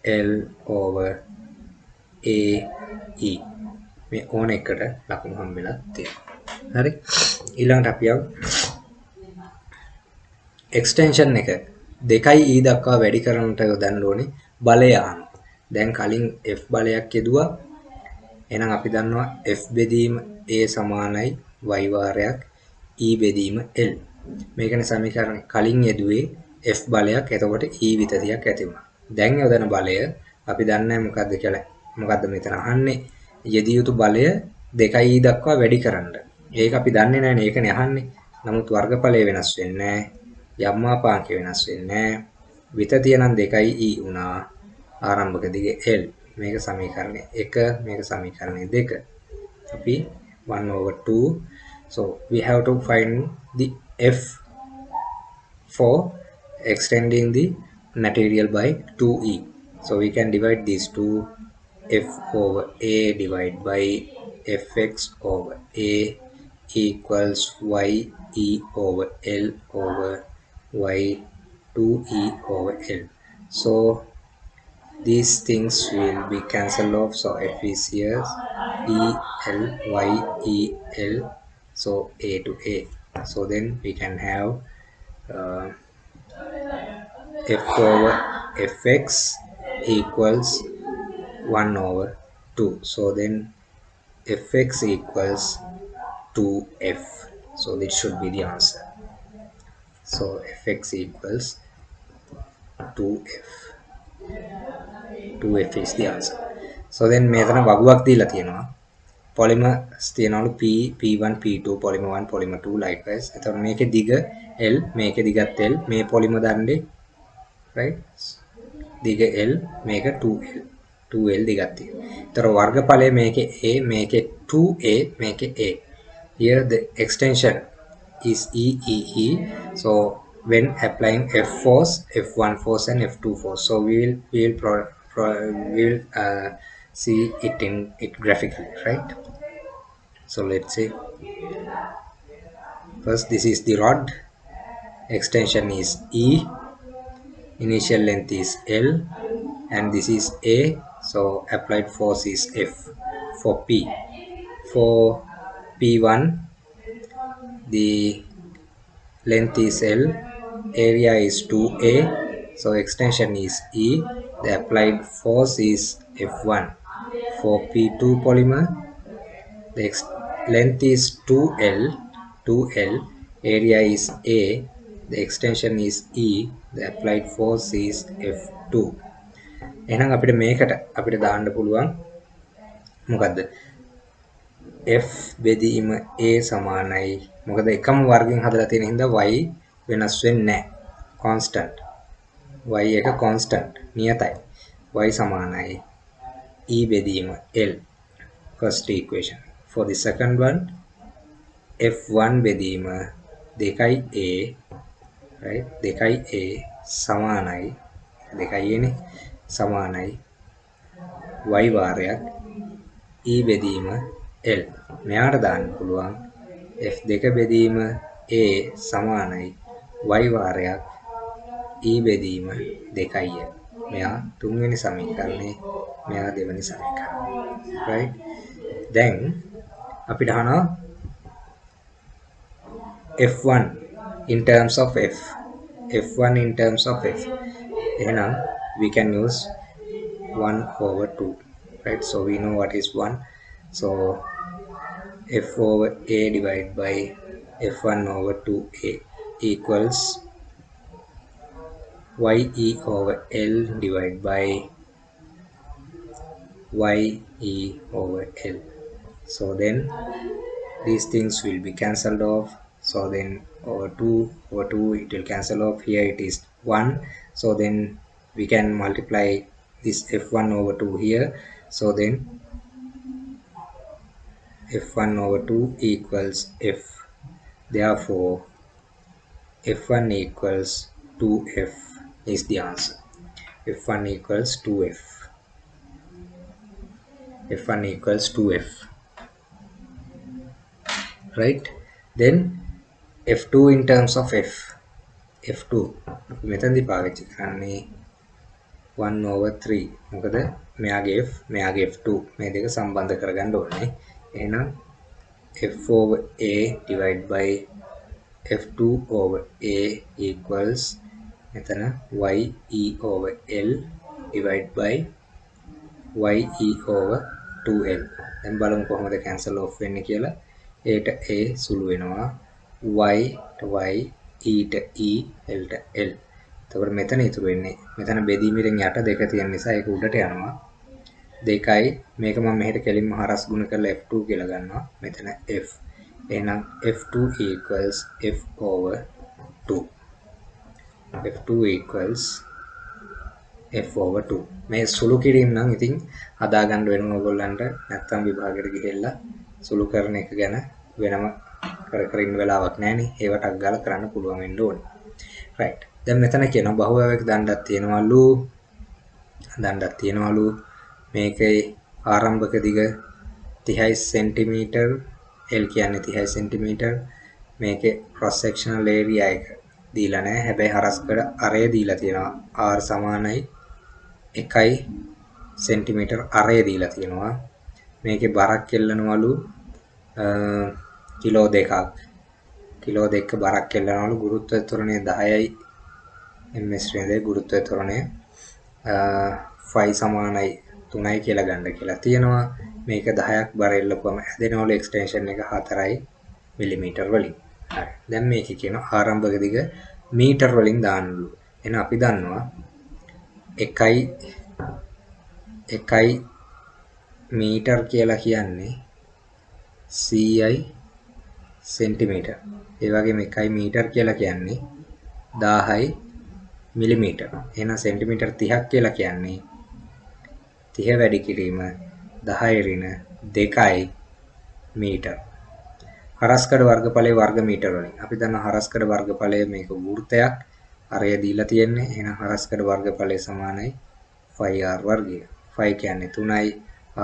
L over A E. මේ ඕන එකට ලකුණු හම්බෙලා තියෙනවා. හරි. ඊළඟට අපි යමු. එක්ස්ටෙන්ෂන් එක. 2යි E දක්වා වැඩි කරන්නට යොදන්න ඕනේ. බලය අනුව දැන් කලින් F බලයක් යෙදුවා. එහෙනම් අපි දන්නවා F බෙදීම A සමානයි y වාරයක් E බෙදීම L. මේකනේ සමීකරණ කලින් යෙදුවේ F බලයක්. එතකොට E විතතියක් ඇති වුණා. දැන් යොදන බලය අපි දන්නේ මොකද්ද කියලා. මොකද්ද මෙතන අහන්නේ? යෙදිය යුතු බලය 2E දක්වා වැඩි කරන්න. ඒක අපි දන්නේ නැහැ ඒකනේ අහන්නේ. නමුත් වර්ගඵලය වෙනස් වෙන්නේ නැහැ. යම්මාපාංකය වෙනස් වෙන්නේ නැහැ. විතතිය නම් 2E වුණා. ආරම්භක දිග L. මේක සමීකරණය. 1 මේක සමීකරණය. 2 අපි 1 over 2 so we have to find the F for extending the material by 2e so we can divide these two. F over a divided by fx over a equals y e over l over y 2e over l. So these things will be cancelled off. So f is here. E l y e l. So a to a. So then we can have uh, f over fx equals 1 over 2 so then fx equals 2f so this should be the answer. So fx equals 2f 2f is the answer. So then මෙතන වගුවක් දීලා තියෙනවා. Polymers තියනවලු P P1 P2 polymer 1 polymer 2 likewise. එතකොට මේකේ දිග L මේකේ දිගත් L මේ polymer දණ්ඩේ right? දිග L මේක 2L 2L දිගක් තියෙනවා. ඒතර වර්ගඵලය මේකේ A මේකේ 2A මේකේ A. Here the extension is E E E. So when applying F force, F1 force and F2 force. So we will we will pro, pro, we will uh, see it in it graphically, right? So let's say first this is the rod extension is E initial length is L and this is A so applied force is F for P for P1 the length is L area is 2A so extension is E the applied force is F1 for P2 polymer the length is 2L 2L area is A the extension is E the applied force is F2 එහෙනම් අපිට මේකට අපිට දාන්න පුළුවන් මොකද්ද F බෙදීම A සමානයි. මොකද එකම වර්ගයෙන් හදලා තියෙන හින්දා y වෙනස් වෙන්නේ නැහැ. Constant. Y එක constant. නියතයි. Y සමානයි. E බෙදීම L. First equation. For the second one F1 බෙදීම 2A right? 2A සමානයි. 2A නේ. සමානයි. Y වාරයක්. E බෙදීම L. මෙයාට දාන්න පුළුවන් F2 බෙදීම A සමානයි. Y වාරයක් E බෙදීම 2යි. මෙයා තුන්වෙනි සමීකරණේ මෙයා දෙවෙනි සමීකරණය. right? දැන් අපිට අහනවා F1 in terms of F. F1 in terms of F. එහෙනම් we can use 1 over 2 right? So we know what is 1 so F over A divided by F1 over 2A equals YE over L divided by YE over L. So then these things will be cancelled off. So then over 2 over 2 it will cancel off. Here it is 1 so then we can multiply this f1 over 2 here. So then f1 over 2 equals f. Therefore f1 equals 2f is the answer. F1 equals 2f f1 equals 2f right? Then f2 in terms of f. F2 මෙතනදී පාවිච්චි කරන්නේ 1 over 3 මොකද? මෙයාගේ f මෙයාගේ f2 මේ දෙක සම්බන්ධ කරගන්න ඕනේ. එහෙනම් f over a divided by f2 over a equals මෙතන ye over l divided by ye over 2l දැන් බලමු කොහොමද cancel off වෙන්නේ කියලා. Aට a සුළු වෙනවා. Y y e ට e l ට l. එතකොට මෙතන ඉතුරු වෙන්නේ මෙතන බෙදීමෙන් යට දෙක තියෙන නිසා ඒක උඩට යනවා. දෙකයි. මේක මම මෙහෙට කෙලින්ම හරස් ගුණ කරලා f2 කියලා ගන්නවා. මෙතන f. එහෙනම් f2 equals f over 2 f2 equals f over 2 මේ සුළු කිරීම නම් ඉතින් හදාගන්න වෙනවා ඔයගොල්ලන්ට. නැත්තම් විභාගයට ගිහිල්ලා සුළු කරන එක ගැන වෙනම කර කර ඉන්න වෙලාවක් නැහැනේ ඒවටක් ගාලා කරන්න පුළුවන් වෙන්න ඕනේ. Right. දැන් මෙතන කියනවා බහුවවයක දණ්ඩක් තියෙනවලු. දණ්ඩක් තියෙනවලු. මේකේ ආරම්භක දිග 30 සෙන්ටිමීටර් L කියන්නේ 30 සෙන්ටිමීටර්. මේකේ cross sectional area එක දීලා නැහැ. හැබැයි හරස්කඩ අරය දීලා තියෙනවා. R සමානයි 1යි සෙන්ටිමීටර් අරය දීලා තියෙනවා. මේකේ බරක් එල්ලනවලු කිලෝ දෙකක්. කිලෝ දෙක බරක් එල්ලනවලු ගුරුත්ව ත්වරණය 10යි ms වේදේ ගුරුත්ව ත්වරණය 5 සමානයි 3යි කියලා ගන්න කියලා තියෙනවා මේක 10ක් බර එල්ලපුවම හැදෙනවලු එක්ස්ටෙන්ෂන් එක 4යි මිලිමීටර් වලින් හරි දැන් මේකේ කියන ආරම්භක දිග මීටර් වලින් දාන්නලු එහෙනම් අපි දන්නවා 1යි 1යි මීටර් කියලා කියන්නේ 100යි සෙන්ටිමීටර්. ඒ වගේම 1යි මීටර් කියලා කියන්නේ 1000යි මිලිමීටර්. එහෙනම් සෙන්ටිමීටර් 30ක් කියලා කියන්නේ 30 වැඩි කිරීම 10 ඍණ 2යි මීටර්. හරස්කඩ වර්ගඵලයේ වර්ග මීටර වලින්. අපි දන්නවා හරස්කඩ වර්ගඵලය මේක වෘත්තයක්. අරය දීලා තියෙන්නේ. එහෙනම් හරස්කඩ වර්ගඵලය සමානයි 5r වර්ගය. 5 කියන්නේ 3යි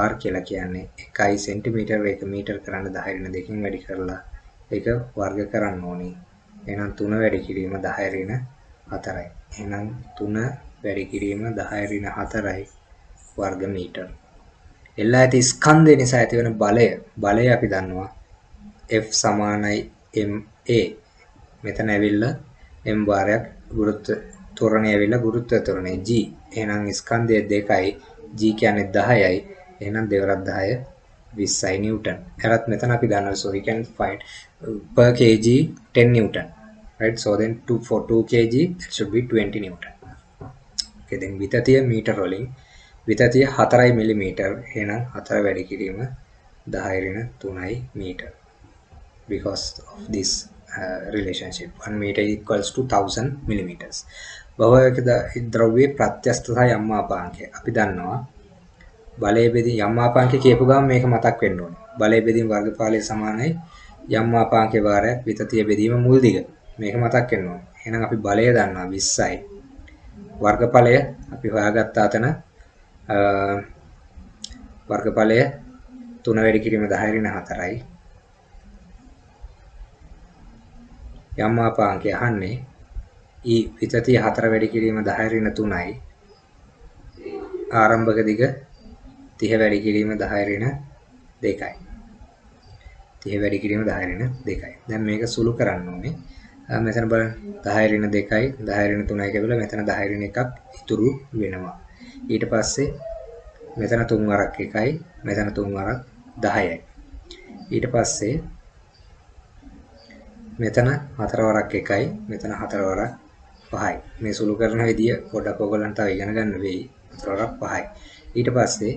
r කියලා කියන්නේ 1යි සෙන්ටිමීටර 1 මීටර කරන්න 10 ඍණ දෙකකින් වැඩි කරලා ඒක වර්ග කරන්න ඕනේ. එහෙනම් 3 වැඩි කිරීම 10 ඍණ 4යි. එහෙනම් 3 වැඩි කිරීම 10 ඍණ 4යි වර්ග මීටර. එල්ලා ඇති ස්කන්ධය නිසා ඇතිවන බලය බලය අපි දන්නවා F සමානයි ma මෙතන ඇවිල්ලා m වාරයක් ගුරුත්ව ත්වරණය ඇවිල්ලා ගුරුත්ව ත්වරණය g. එහෙනම් ස්කන්ධය දෙකයි. G කියන්නේ 10යි එහෙනම් දෙවරක් 10 20යි නිව්ටන්. එරත් මෙතන අපි දන්නවා so we can find uh, per kg 10 newton right? So then 2 for 2 kg that should be 20 newton. okay then විතතිය මීටර වලින් විතතිය 4යි මිලිමීටර්. එහෙනම් 4 වැඩි කිරීම 10 ඍණ 3යි මීටර. Because of this uh, relationship. 1 meter equals to 1000 millimeters. භවයක ද්‍රව්‍යයේ ප්‍රත්‍යස්ත සහ යම්මාපාංකය. අපි දන්නවා බලය බෙදීම යම්මාපාංකය කියපු ගමන් මේක මතක් වෙන්න ඕනේ. බලය බෙදීම වර්ගඵලය සමානයි. යම්මාපාංකේ වාරයක් විතතිය බෙදීම මුල් දිග. මේක මතක් වෙන්න ඕනේ. එහෙනම් අපි බලය දන්නවා 20යි වර්ගඵලය අපි හොයාගත්ත අතන වර්ගඵලය 3 වැඩි කිරීම 10 ඍණ 4යි. යම් මාපාංකය අහන්නේ ඊ විතතිය 4 වැඩි කිරීම 10 ඍණ 3යි. ආරම්භක දිග 30 වැඩි කිරීම 10 ඍණ 2යි. 30 වැඩි කිරීම 10 ඍණ 2යි. දැන් මේක සුළු කරන්න ඕනේ. මෙතන බලන්න 10 ඍණ 2යි 10 ඍණ 3යි කියලා මෙතන 10 ඍණ එකක් ඉතුරු වෙනවා. ඊට පස්සේ මෙතන තුන් වරක් එකයි මෙතන තුන් වරක් 10යි. ඊට පස්සේ මෙතන හතර වරක් එකයි මෙතන හතර වරක් 5යි. මේ සුළු කරන විදිය පොඩ්ඩක් ඔයගොල්ලන්ට තව ඉගෙන ගන්න වෙයි. හතර වරක් 5යි. ඊට පස්සේ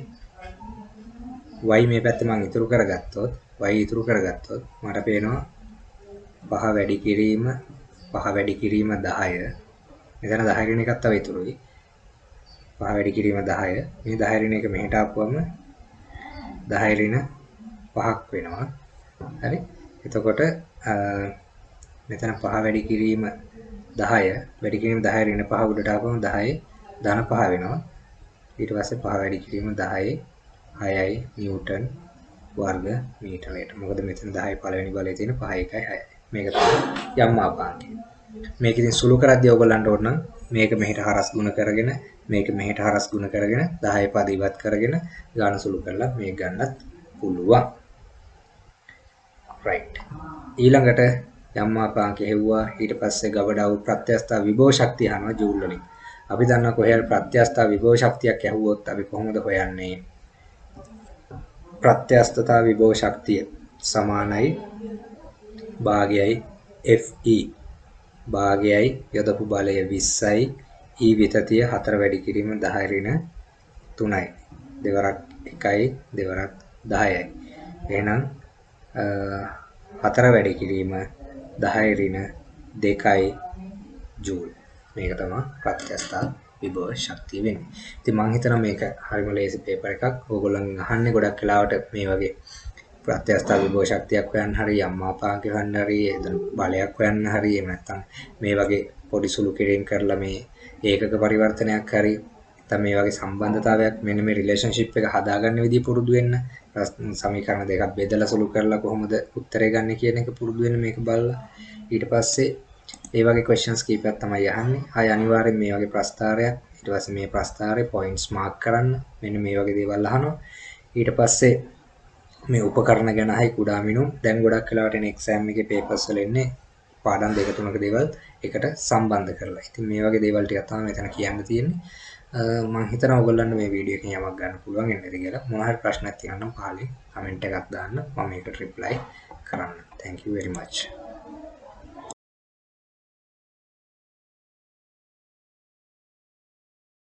y මේ පැත්තේ මම ඉතුරු කරගත්තොත් y ඉතුරු කරගත්තොත් මට පේනවා පහ වැඩි කිරීම පහ වැඩි කිරීම 10 මෙතන 10 ඍණ එකක් තව ඉතුරුයි පහ වැඩි කිරීම 10 මේ 10 ඍණ එක මෙහෙට ආපුවම 10 ඍණ 5ක් වෙනවා. හරි? එතකොට මෙතන පහ වැඩි කිරීම 10 වැඩි කිරීම 10 ඍණ 5 උඩට ආපුවම 10 ධන 5 වෙනවා. ඊට පස්සේ පහ වැඩි කිරීම 10 6යි නිව්ටන් වර්ග මීටරයට. මොකද මෙතන 10 පළවෙනි බලයේ තියෙන 5 1යි 6යි මේක තමයි යම් මාපාංකය. මේක ඉතින් සුළු කරද්දී ඔයගොල්ලන්ට ඕන නම් මේක මෙහෙට හරස් ගුණ කරගෙන මේක මෙහෙට හරස් ගුණ කරගෙන 10 පද ඉවත් කරගෙන ගාන සුළු කරලා මේක ගන්නත් පුළුවන්. right. ඊළඟට යම් මාපාංකය හෙව්වා ඊට පස්සේ ගබඩාවු ප්‍රත්‍යස්ථා විභව ශක්තිය අහනවා ජූල් වලින්. අපි දන්නා කොහේ ප්‍රත්‍යස්ථා විභව ශක්තියක් ඇහුවොත් අපි කොහොමද හොයන්නේ? ප්‍රත්‍යස්ථතා විභව ශක්තිය සමානයි භාගයයි FE භාගයයි යොදපු බලය 20යි E විතතිය 4 වැඩි කිරීම 10 ඍණ 3යි දෙවරක් 1යි දෙවරක් 10යි එහෙනම් 4 වැඩි කිරීම 10 ඍණ 2යි ජූල් මේක තමයි ප්‍රත්‍යස්ථා විභව ශක්තිය වෙන්නේ. ඉතින් මම හිතනවා මේක හරිම ලේසි පේපර් එකක්. ඕගොල්ලන් අහන්නේ ගොඩක් වෙලාවට මේ වගේ ප්‍රත්‍යස්ථා විභව ශක්තියක් හොයන්න හරි අම්මාපාංක හොයන්න හරි එතන බලයක් හොයන්න හරි එහෙම නැත්නම් මේ වගේ පොඩි සුළු කිරීම කරලා මේ ඒකක පරිවර්තනයක් හරි නැත්නම් මේ වගේ සම්බන්ධතාවයක් මෙන්න මේ රිලේෂන්ෂිප් එක හදාගන්න විදිහ පුරුදු වෙන්න සමීකරණ දෙකක් බෙදලා සුළු කරලා කොහොමද උත්තරේ ගන්න කියන එක පුරුදු වෙන්න මේක බලලා ඊට පස්සේ ඒ වගේ questions කීපයක් තමයි අහන්නේ. ආය අනිවාර්යෙන් මේ වගේ ප්‍රස්තාරයක් ඊට පස්සේ මේ ප්‍රස්තාරේ points mark කරන්න මෙන්න මේ වගේ දේවල් අහනවා. ඊට පස්සේ මේ උපකරණ ගැන හයි කුඩා මිනුම් දැන් ගොඩක් වෙලාවට එන එක්සෑම් එකේ පේපර්ස් වල එන්නේ පාඩම් දෙක තුනක දේවල් එකට සම්බන්ධ කරලා. ඉතින් මේ වගේ දේවල් ටිකක් තමයි මෙතන කියන්න තියෙන්නේ. මම හිතනවා ඔයගොල්ලන්ට මේ වීඩියෝ එකෙන් යමක් ගන්න පුළුවන් වෙන්නද කියලා. මොනවා හරි ප්‍රශ්නක් තියෙනවා නම් පහලින් කමෙන්ට් එකක් දාන්න. මම ඒකට රිප්ලයි කරන්න. Thank you very much.